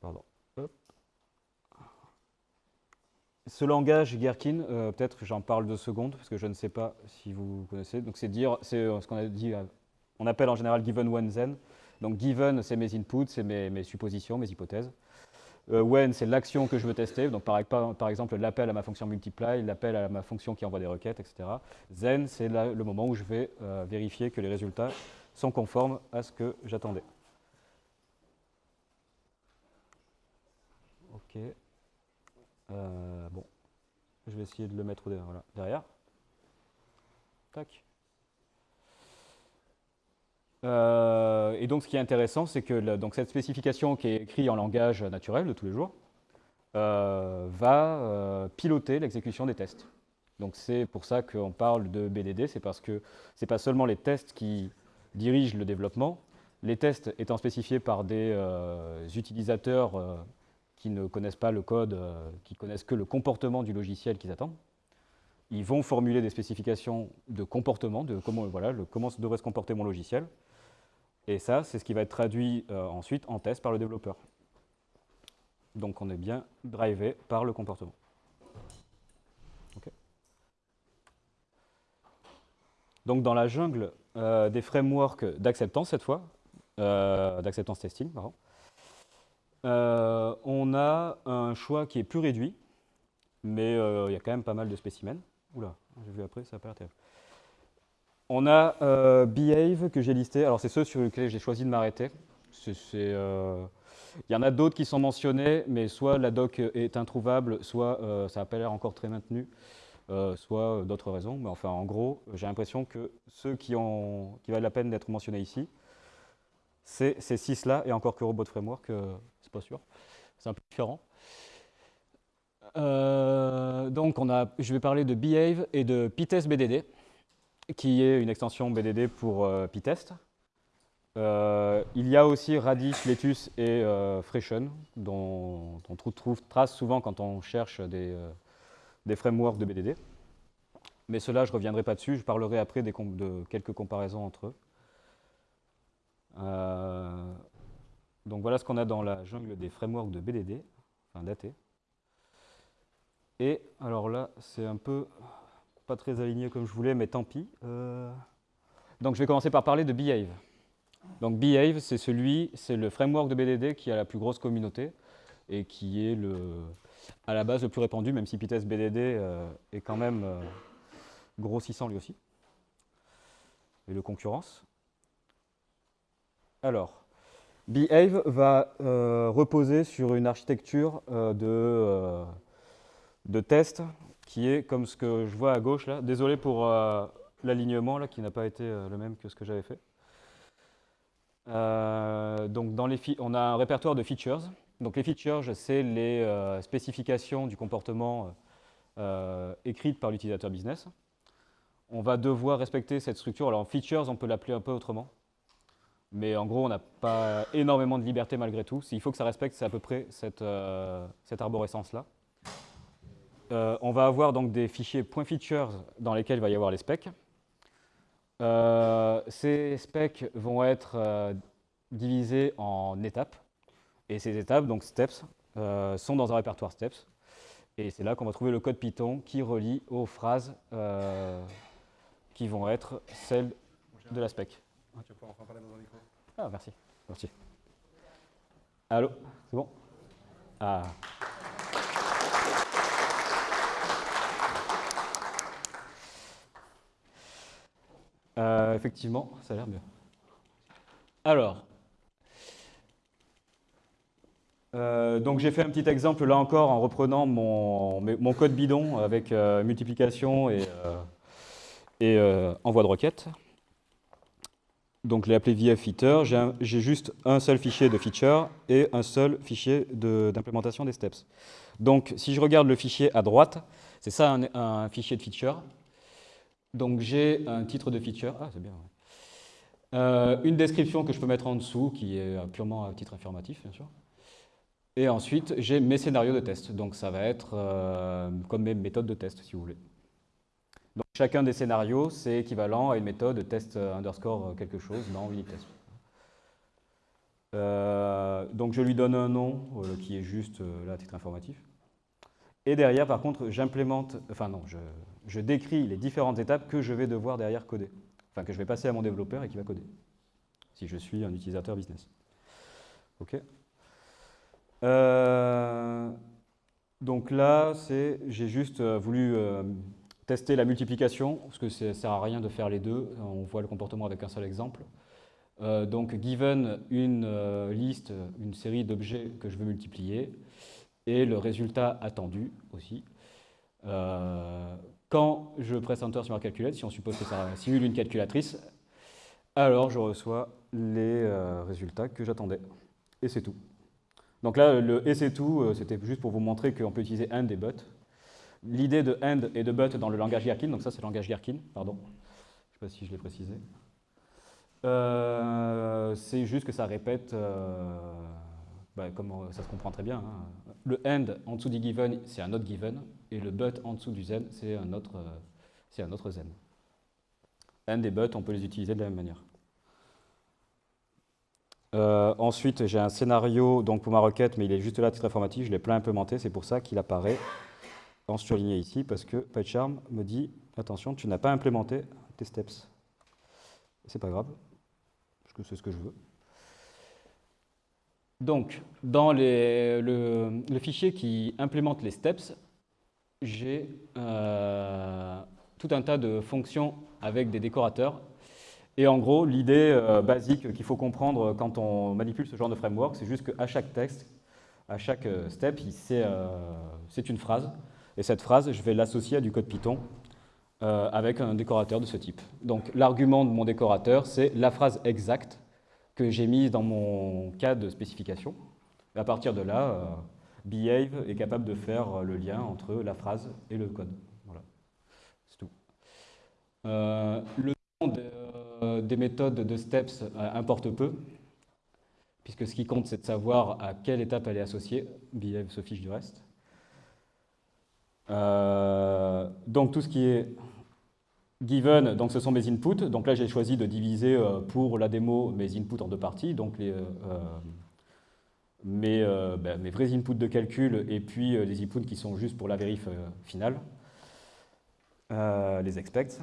pardon. Ce langage Gherkin, euh, peut-être j'en parle deux secondes, parce que je ne sais pas si vous connaissez. Donc c'est dire, c'est euh, ce qu'on a dit, euh, on appelle en général given when then. Donc given, c'est mes inputs, c'est mes, suppositions, mes hypothèses. when, c'est l'action que je veux tester. Donc par, par exemple, l'appel à ma fonction multiply, l'appel à ma fonction qui envoie des requêtes, etc. Then, c'est le moment où je vais vérifier que les résultats sont conformes à ce que j'attendais. Ok. Euh, bon, je vais essayer de le mettre derrière. Tac. Euh, et donc, ce qui est intéressant, c'est que donc cette spécification qui est écrite en langage naturel de tous les jours euh, va piloter l'exécution des tests. Donc, c'est pour ça qu'on parle de BDD, c'est parce que ce n'est pas seulement les tests qui dirigent le développement, les tests étant spécifiés par des utilisateurs qui ne connaissent pas le code, euh, qui connaissent que le comportement du logiciel qu'ils attendent. Ils vont formuler des spécifications de comportement, de comment, voilà, comment devrait se comporter mon logiciel. Et ça, c'est ce qui va être traduit euh, ensuite en test par le développeur. Donc on est bien drivé par le comportement. Donc dans la jungle euh, des frameworks d'acceptance cette fois, d'acceptance testing, pardon, euh, on a un choix qui est plus réduit, mais euh, il y a quand même pas mal de spécimens. Oula, j'ai vu après, ça n'a pas l'air terrible. On a euh, Behave que j'ai listé. Alors, c'est ceux sur lesquels j'ai choisi de m'arrêter. Il y en a d'autres qui sont mentionnés, mais soit la doc est introuvable, soit ça n'a pas l'air encore très maintenu, soit d'autres raisons. Mais enfin, en gros, j'ai l'impression que ceux qui, ont, qui valent la peine d'être mentionnés ici, c'est ces six-là, et encore que Robot Framework, pas sûr. C'est un peu différent. Euh, donc, on a, je vais parler de Behave et de Pytest BDD, qui est une extension BDD pour euh, Pytest. Euh, il y a aussi Radish, Letus et Freshen, dont, on trouve trace souvent quand on cherche des, des, frameworks de BDD. Mais cela, je ne reviendrai pas dessus, je parlerai après des de quelques comparaisons entre eux. Donc voilà ce qu'on a dans la jungle des frameworks de BDD, enfin daté. Et alors là, c'est un peu pas très aligné comme je voulais, mais tant pis. Donc je vais commencer par parler de Behave. Donc Behave, c'est celui, c'est le framework de BDD qui a la plus grosse communauté et qui est le, à la base le plus répandu, même si Pitest BDD euh, est quand même euh, grossissant lui aussi. Et le concurrence. Alors, Behave va euh, reposer sur une architecture de, de test qui est comme ce que je vois à gauche là. Désolé pour l'alignement qui n'a pas été le même que ce que j'avais fait. donc dans les on a un répertoire de features donc les features, c'est les euh, spécifications du comportement euh, écrites par l'utilisateur business. On va devoir respecter cette structure. Alors features, on peut l'appeler un peu autrement. Mais en gros, on n'a pas énormément de liberté malgré tout. Il faut que ça respecte, c'est à peu près cette, euh, arborescence-là. on va avoir donc des fichiers .features dans lesquels il va y avoir les specs. ces specs vont être divisés en étapes. Et ces étapes, donc steps, euh, sont dans un répertoire steps. Et c'est là qu'on va trouver le code Python qui relie aux phrases euh, qui vont être celles de la spec. Tu vas enfin parler dans un micro. Ah, merci. Merci. Allô C'est bon? Ah. Euh, effectivement, ça a l'air mieux. Alors, euh, donc j'ai fait un petit exemple là encore en reprenant mon, mon code bidon avec euh, multiplication et, et envoi de requête. Donc je l'ai appelé VF J'ai juste un seul fichier de feature et un seul fichier d'implémentation des steps. Donc si je regarde le fichier à droite, c'est ça un, fichier de feature. Donc j'ai un titre de feature. Ah, bien. une description que je peux mettre en dessous qui est purement à titre informatif, bien sûr. Et ensuite, j'ai mes scénarios de test. Donc ça va être euh, comme mes méthodes de test, si vous voulez. Donc chacun des scénarios, c'est équivalent à une méthode test underscore quelque chose dans Unitest. Euh, donc je lui donne un nom euh, qui est juste là à titre informatif. Et derrière, par contre, j'implémente, enfin non, je, décris les différentes étapes que je vais devoir derrière coder. Enfin, que je vais passer à mon développeur et qui va coder. Si je suis un utilisateur business. OK euh, donc là, j'ai juste euh, voulu euh, tester la multiplication, parce que ça ne sert à rien de faire les deux, on voit le comportement avec un seul exemple. donc given une liste, une série d'objets que je veux multiplier, et le résultat attendu aussi. quand je presse Enter sur ma calculette, si on suppose que ça simule une calculatrice, alors je reçois les résultats que j'attendais. Et c'est tout. Donc là, le et c'est tout, euh, c'était juste pour vous montrer qu'on peut utiliser AND et but. L'idée de AND et de but dans le langage Gherkin, donc ça c'est le langage Gherkin, pardon. Je ne sais pas si je l'ai précisé. Euh, c'est juste que ça répète, euh, bah, comme ça se comprend très bien. Hein. Le AND en dessous du given, c'est un autre given, et le but en dessous du zen, c'est un autre, un autre zen. AND et but, on peut les utiliser de la même manière. Euh, ensuite, j'ai un scénario donc pour ma requête, mais il est juste là titre informatif, je l'ai plein implémenté, c'est pour ça qu'il apparaît en surligné ici, parce que PyCharm me dit, attention, tu n'as pas implémenté tes steps. C'est pas grave, parce que c'est ce que je veux. Donc, dans le, fichier qui implémente les steps, j'ai euh, tout un tas de fonctions avec des décorateurs et en gros, l'idée euh, basique qu'il faut comprendre quand on manipule ce genre de framework, c'est juste qu'à chaque texte, à chaque euh, step, c'est une phrase. Et cette phrase, je vais l'associer à du code Python avec un décorateur de ce type. Donc l'argument de mon décorateur, c'est la phrase exacte que j'ai mise dans mon cas de spécification. Et à partir de là, Behave est capable de faire le lien entre la phrase et le code. Voilà, c'est tout. le nom de, euh, des méthodes de steps euh, importe peu, puisque ce qui compte, c'est de savoir à quelle étape elle est associée. Behave se fiche du reste. Euh, donc tout ce qui est given, donc ce sont mes inputs. Donc là, j'ai choisi de diviser pour la démo mes inputs en deux parties. Donc mes, ben, mes, vrais inputs de calcul et puis les inputs qui sont juste pour la vérif finale. les expects.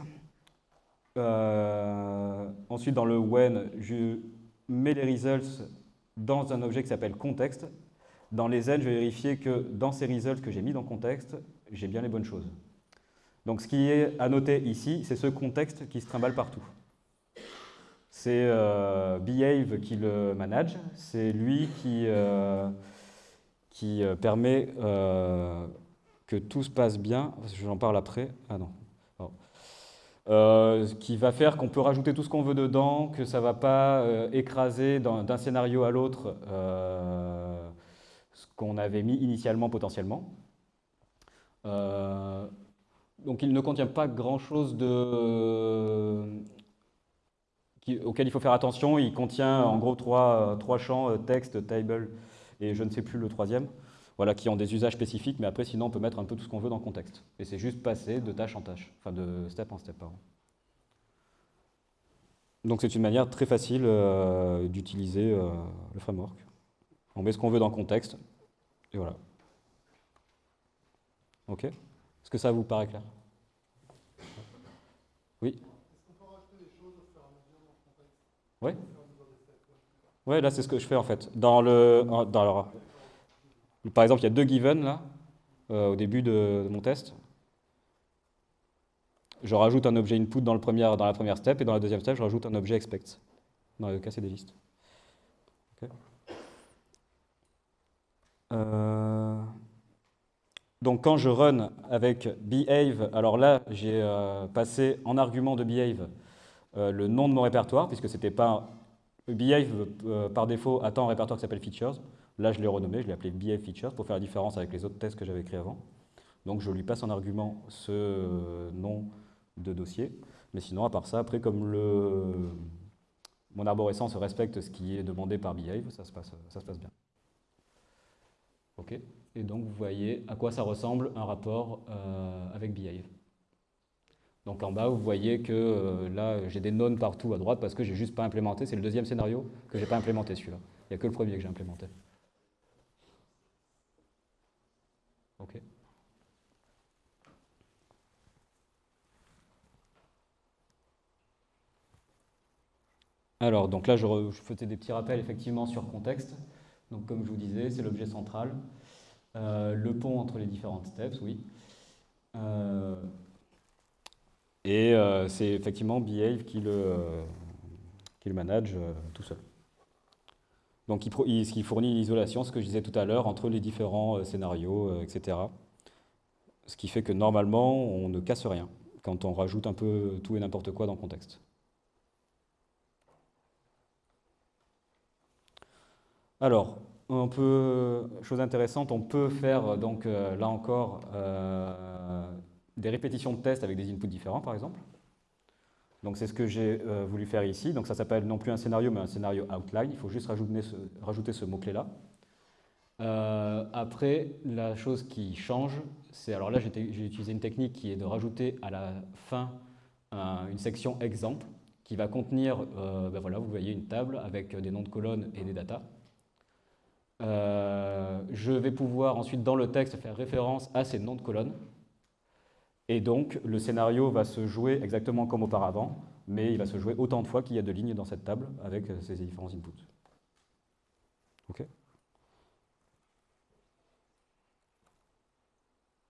ensuite, dans le when, je mets les results dans un objet qui s'appelle context. Dans les n, je vais vérifier que dans ces results que j'ai mis dans contexte, j'ai bien les bonnes choses. Donc ce qui est à noter ici, c'est ce contexte qui se trimballe partout. C'est euh, Behave qui le manage, c'est lui qui, euh, qui euh, permet que tout se passe bien, j'en parle après, ah non, qui va faire qu'on peut rajouter tout ce qu'on veut dedans, que ça ne va pas écraser d'un scénario à l'autre ce qu'on avait mis initialement potentiellement. Donc il ne contient pas grand-chose auquel il faut faire attention. Il contient en gros trois, trois champs, euh, texte, table et je ne sais plus le troisième, voilà, qui ont des usages spécifiques, mais après sinon on peut mettre un peu tout ce qu'on veut dans contexte. Et c'est juste passer de tâche en tâche, enfin de step en step. Pardon. Donc c'est une manière très facile euh, d'utiliser euh, le framework. On met ce qu'on veut dans contexte, et voilà. Ok Est-ce que ça vous paraît clair? Oui oui Ouais, là, c'est ce que je fais en fait. Dans le, dans par exemple, il y a deux given là, euh, au début de, mon test. Je rajoute un objet input dans, le dans la première step, et dans la deuxième step, je rajoute un objet expect. Dans le cas, c'est des listes. Euh, donc quand je run avec behave, alors là, j'ai euh, passé en argument de behave euh, le nom de mon répertoire, puisque c'était pas... Behave, euh, par défaut, attend un répertoire qui s'appelle Features. Là, je l'ai renommé, je l'ai appelé Behave Features pour faire la différence avec les autres tests que j'avais créés avant. Donc, je lui passe en argument ce nom de dossier. Mais sinon, à part ça, après, comme mon arborescence respecte ce qui est demandé par Behave, ça se passe, ça se passe bien. OK Et donc, vous voyez à quoi ça ressemble un rapport euh, avec Behave. Donc en bas, vous voyez que euh, là, j'ai des nonnes partout à droite parce que j'ai juste pas implémenté. C'est le deuxième scénario que j'ai pas implémenté celui-là. Il n'y a que le premier que j'ai implémenté. OK. Alors, donc là, je, faisais des petits rappels effectivement sur contexte. Donc, comme je vous disais, c'est l'objet central. Euh, le pont entre les différentes steps, oui. Euh, et euh, c'est effectivement Behave qui le, qui le manage tout seul. Donc il, il, fournit l'isolation, ce que je disais tout à l'heure, entre les différents scénarios, etc. Ce qui fait que normalement, on ne casse rien quand on rajoute un peu tout et n'importe quoi dans le contexte. Alors, on peut, chose intéressante, on peut faire donc là encore des répétitions de tests avec des inputs différents, par exemple. C'est ce que j'ai euh, voulu faire ici. Donc ça s'appelle non plus un scénario, mais un scénario outline. Il faut juste rajouter ce, mot-clé-là. Euh, après, la chose qui change, c'est... Alors là, j'ai utilisé une technique qui est de rajouter à la fin une section exemple qui va contenir, euh, ben voilà, vous voyez une table avec des noms de colonnes et des datas. Je vais pouvoir ensuite, dans le texte, faire référence à ces noms de colonnes. Et donc, le scénario va se jouer exactement comme auparavant, mais il va se jouer autant de fois qu'il y a de lignes dans cette table avec ces différents inputs. OK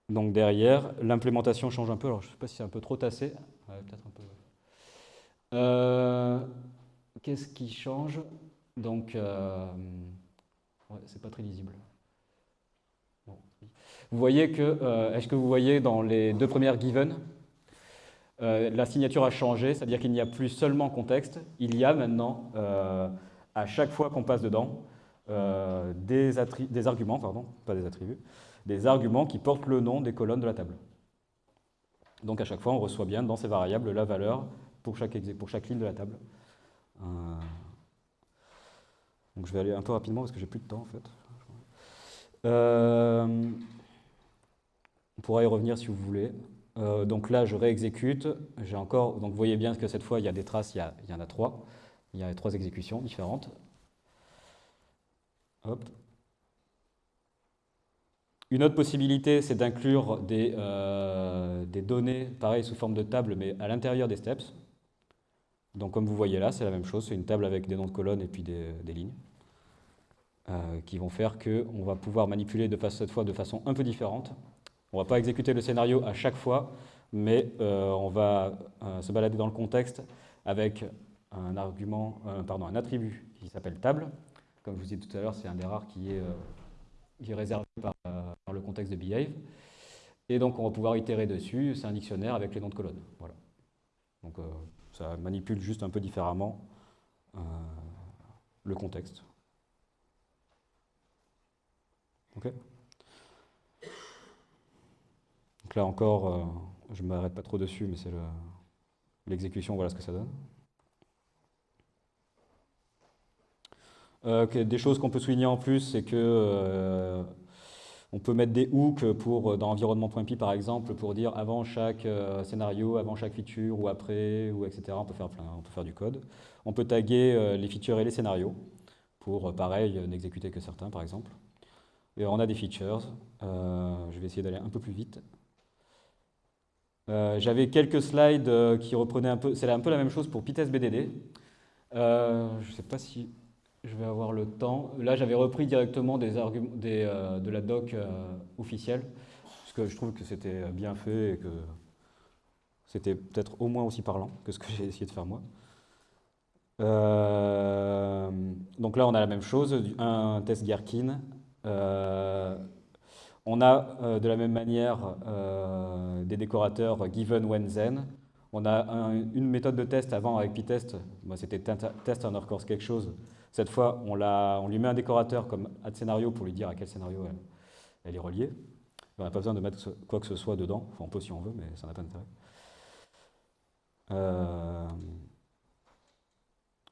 Donc derrière, l'implémentation change un peu. Alors je ne sais pas si c'est un peu trop tassé. peut-être un peu. Euh, qu'est-ce qui change? Donc, euh, c'est pas très lisible. Vous voyez que, euh, est-ce que vous voyez dans les deux premières given, euh, la signature a changé, c'est-à-dire qu'il n'y a plus seulement contexte, il y a maintenant, euh, à chaque fois qu'on passe dedans, des, arguments, pardon, pas des attributs, des arguments qui portent le nom des colonnes de la table. Donc à chaque fois, on reçoit bien dans ces variables la valeur pour chaque ligne de la table. Donc je vais aller un peu rapidement parce que j'ai plus de temps en fait. Euh, on pourra y revenir si vous voulez. Euh, donc là, je réexécute. J'ai encore, donc vous voyez bien que cette fois, il y a des traces, il y, en a trois. Il y a trois exécutions différentes. Une autre possibilité, c'est d'inclure des, des, données, pareil, sous forme de table, mais à l'intérieur des steps. Donc comme vous voyez là, c'est la même chose, c'est une table avec des noms de colonnes et puis des, lignes, qui vont faire qu'on va pouvoir manipuler de cette fois de façon un peu différente. On ne va pas exécuter le scénario à chaque fois, mais on va se balader dans le contexte avec un argument, euh, pardon, un attribut qui s'appelle table. Comme je vous ai dit tout à l'heure, c'est un des rares qui est, euh, réservé par, euh, par, le contexte de behave. Et donc on va pouvoir itérer dessus, c'est un dictionnaire avec les noms de colonnes. Voilà. Donc ça manipule juste un peu différemment le contexte. Donc là encore, je ne m'arrête pas trop dessus, mais c'est l'exécution, voilà ce que ça donne. Euh, des choses qu'on peut souligner en plus, c'est que euh, on peut mettre des hooks pour, dans environnement.py par exemple, pour dire avant chaque euh, scénario, avant chaque feature, ou après, ou etc. On peut faire, du code. On peut taguer les features et les scénarios, pour, pareil, n'exécuter que certains, par exemple. Et on a des features. je vais essayer d'aller un peu plus vite. J'avais quelques slides qui reprenaient un peu... C'est un peu la même chose pour PyTest BDD. je ne sais pas si je vais avoir le temps. Là, j'avais repris directement des arguments, euh, de la doc euh, officielle, parce que je trouve que c'était bien fait et que c'était peut-être au moins aussi parlant que ce que j'ai essayé de faire moi. Euh, donc là, on a la même chose, un test Gherkin. on a de la même manière des décorateurs given when then. On a une méthode de test avant avec pytest, moi c'était test underscore quelque chose, cette fois, on, lui met un décorateur comme add scénario pour lui dire à quel scénario elle, est reliée. On n'a pas besoin de mettre quoi que ce soit dedans. Enfin, on peut si on veut, mais ça n'a pas d'intérêt. Euh,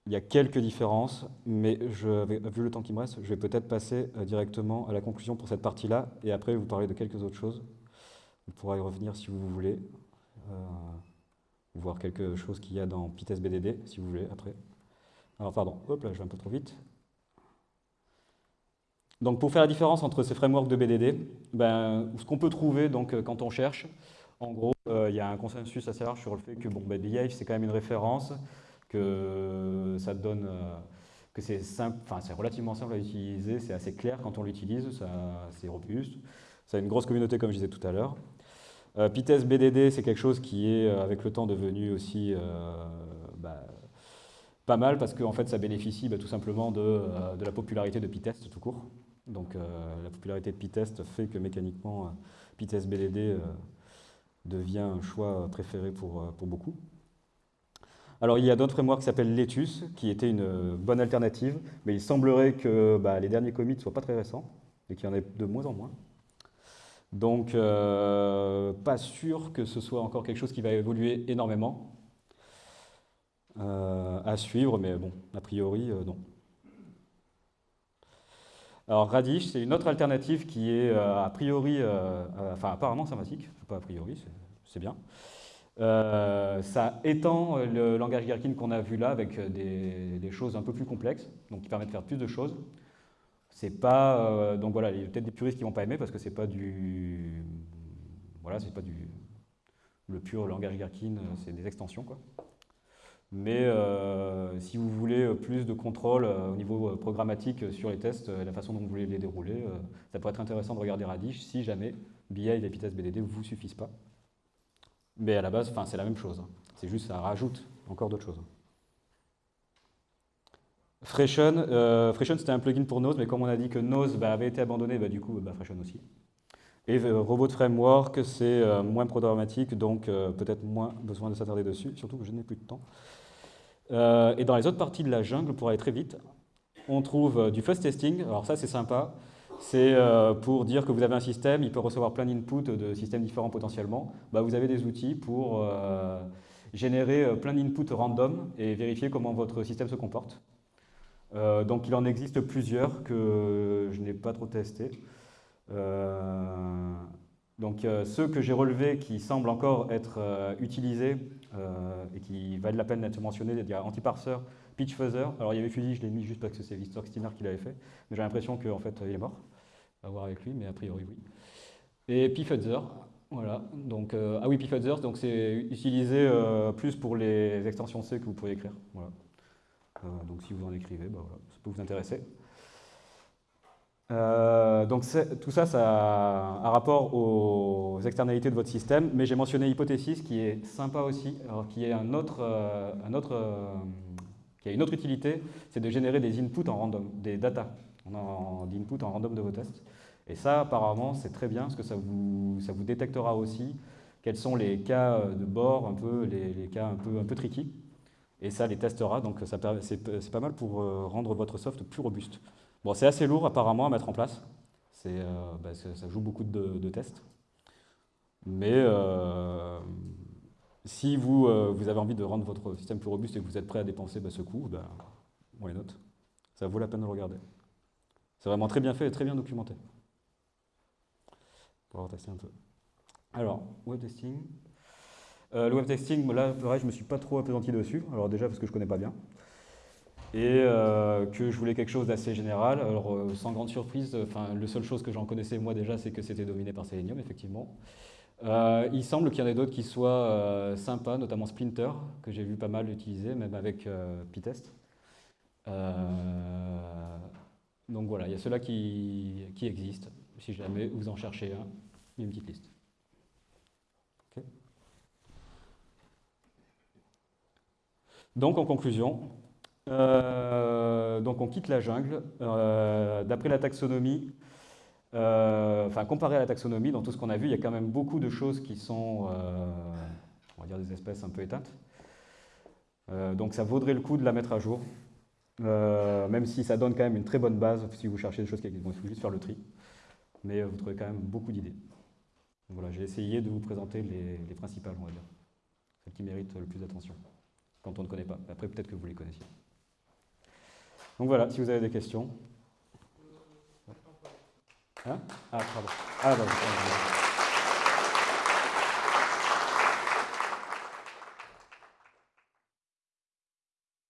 il y a quelques différences, mais vu le temps qui me reste, je vais peut-être passer euh, directement à la conclusion pour cette partie-là, et après vous parler de quelques autres choses. Vous pourrez y revenir si vous voulez, euh, voir quelque chose qu'il y a dans PyTest BDD, si vous voulez, après. Alors pardon, hop là, je vais un peu trop vite. Donc pour faire la différence entre ces frameworks de BDD, ben, ce qu'on peut trouver donc, euh, quand on cherche, en gros, euh, il y a un consensus assez large sur le fait que bon, ben, c'est quand même une référence, que ça donne, euh, que c'est c'est relativement simple à utiliser, c'est assez clair quand on l'utilise, c'est robuste, ça a une grosse communauté comme je disais tout à l'heure. Euh, BDD, c'est quelque chose qui est avec le temps devenu aussi bah, pas mal parce que en fait, ça bénéficie bah, tout simplement euh, de, la popularité de Pytest tout court. Donc euh, la popularité de Pytest fait que mécaniquement, euh, Pytest BDD devient un choix préféré pour, pour beaucoup. Alors il y a d'autres frameworks qui s'appellent Letus, qui était une bonne alternative, mais il semblerait que bah, les derniers commits ne soient pas très récents, et qu'il y en ait de moins en moins. Donc pas sûr que ce soit encore quelque chose qui va évoluer énormément. Euh, à suivre, mais bon, a priori, euh, non. Alors Radish, c'est une autre alternative qui est euh, a priori, enfin apparemment sympathique, pas a priori, c'est bien. ça étend le langage Gherkin qu'on a vu là avec des, choses un peu plus complexes, donc qui permettent de faire plus de choses. C'est pas, donc voilà, il y a peut-être des puristes qui vont pas aimer parce que c'est pas du, voilà, c'est pas du, le pur langage Gherkin, c'est des extensions quoi. Mais euh, si vous voulez plus de contrôle euh, au niveau euh, programmatique sur les tests et la façon dont vous voulez les dérouler, ça pourrait être intéressant de regarder Radish si jamais BI et les BDD ne vous suffisent pas. Mais à la base, c'est la même chose. Hein. C'est juste ça rajoute encore d'autres choses. Freshen, Freshen c'était un plugin pour Nose, mais comme on a dit que Nose bah, avait été abandonné, bah, du coup bah, Freshen aussi. Et Robot Framework, c'est moins programmatique, donc peut-être moins besoin de s'attarder dessus, surtout que je n'ai plus de temps. Euh, et dans les autres parties de la jungle, pour aller très vite, on trouve euh, du fuzz testing. Alors ça, c'est sympa. C'est euh, pour dire que vous avez un système, il peut recevoir plein d'inputs de systèmes différents potentiellement. Bah, vous avez des outils pour générer plein d'inputs random et vérifier comment votre système se comporte. donc il en existe plusieurs que je n'ai pas trop testés. donc ceux que j'ai relevés qui semblent encore être utilisés, et qui valent la peine d'être mentionné, il y a Antiparser, Pitch Fuzzer. Alors il y avait Fuzzy, je l'ai mis juste parce que c'est Victor Steiner qui l'avait fait, mais j'ai l'impression qu'en fait il est mort. À voir avec lui, mais a priori oui. Et pfuzzer, voilà. Donc, ah oui, donc c'est utilisé plus pour les extensions C que vous pouvez écrire. Voilà. donc si vous en écrivez, bah, voilà, ça peut vous intéresser. Euh, donc tout ça, ça a rapport aux externalités de votre système, mais j'ai mentionné Hypothesis qui est sympa aussi, euh, euh, qui a une autre utilité, c'est de générer des inputs en random, des data d'input en random de vos tests. Et ça, apparemment, c'est très bien, parce que ça vous, détectera aussi quels sont les cas de bord, un peu, les, les cas un peu, un peu tricky. Et ça les testera, donc c'est pas mal pour rendre votre soft plus robuste. Bon, c'est assez lourd apparemment à mettre en place. Euh, bah, ça joue beaucoup de, tests. Mais euh, si vous, euh, vous, avez envie de rendre votre système plus robuste et que vous êtes prêt à dépenser bah, ce coût, bah, on les note. Ça vaut la peine de le regarder. C'est vraiment très bien fait et très bien documenté. Pour testé un peu. Alors, web testing. le web testing, là, pareil, je ne me suis pas trop appesanti dessus. Alors déjà parce que je ne connais pas bien et euh, que je voulais quelque chose d'assez général. Alors, euh, sans grande surprise, enfin, la seule chose que j'en connaissais moi déjà, c'est que c'était dominé par Selenium, effectivement. Euh, il semble qu'il y en ait d'autres qui soient sympas, notamment Splinter, que j'ai vu pas mal utiliser, même avec Pytest. donc voilà, il y a ceux-là qui, qui, existent. Si jamais vous en cherchez un, une petite liste. Donc en conclusion, euh, donc on quitte la jungle. Euh, d'après la taxonomie, euh, comparé à la taxonomie, dans tout ce qu'on a vu, il y a quand même beaucoup de choses qui sont, on va dire, des espèces un peu éteintes. donc ça vaudrait le coup de la mettre à jour, même si ça donne quand même une très bonne base si vous cherchez des choses qui existent. il faut juste faire le tri, mais vous trouvez quand même beaucoup d'idées. Voilà, j'ai essayé de vous présenter les, les principales, on va dire, celles qui méritent le plus d'attention quand on ne connaît pas. Après, peut-être que vous les connaissiez. Donc voilà, si vous avez des questions. Hein? Ah. Ah, pardon.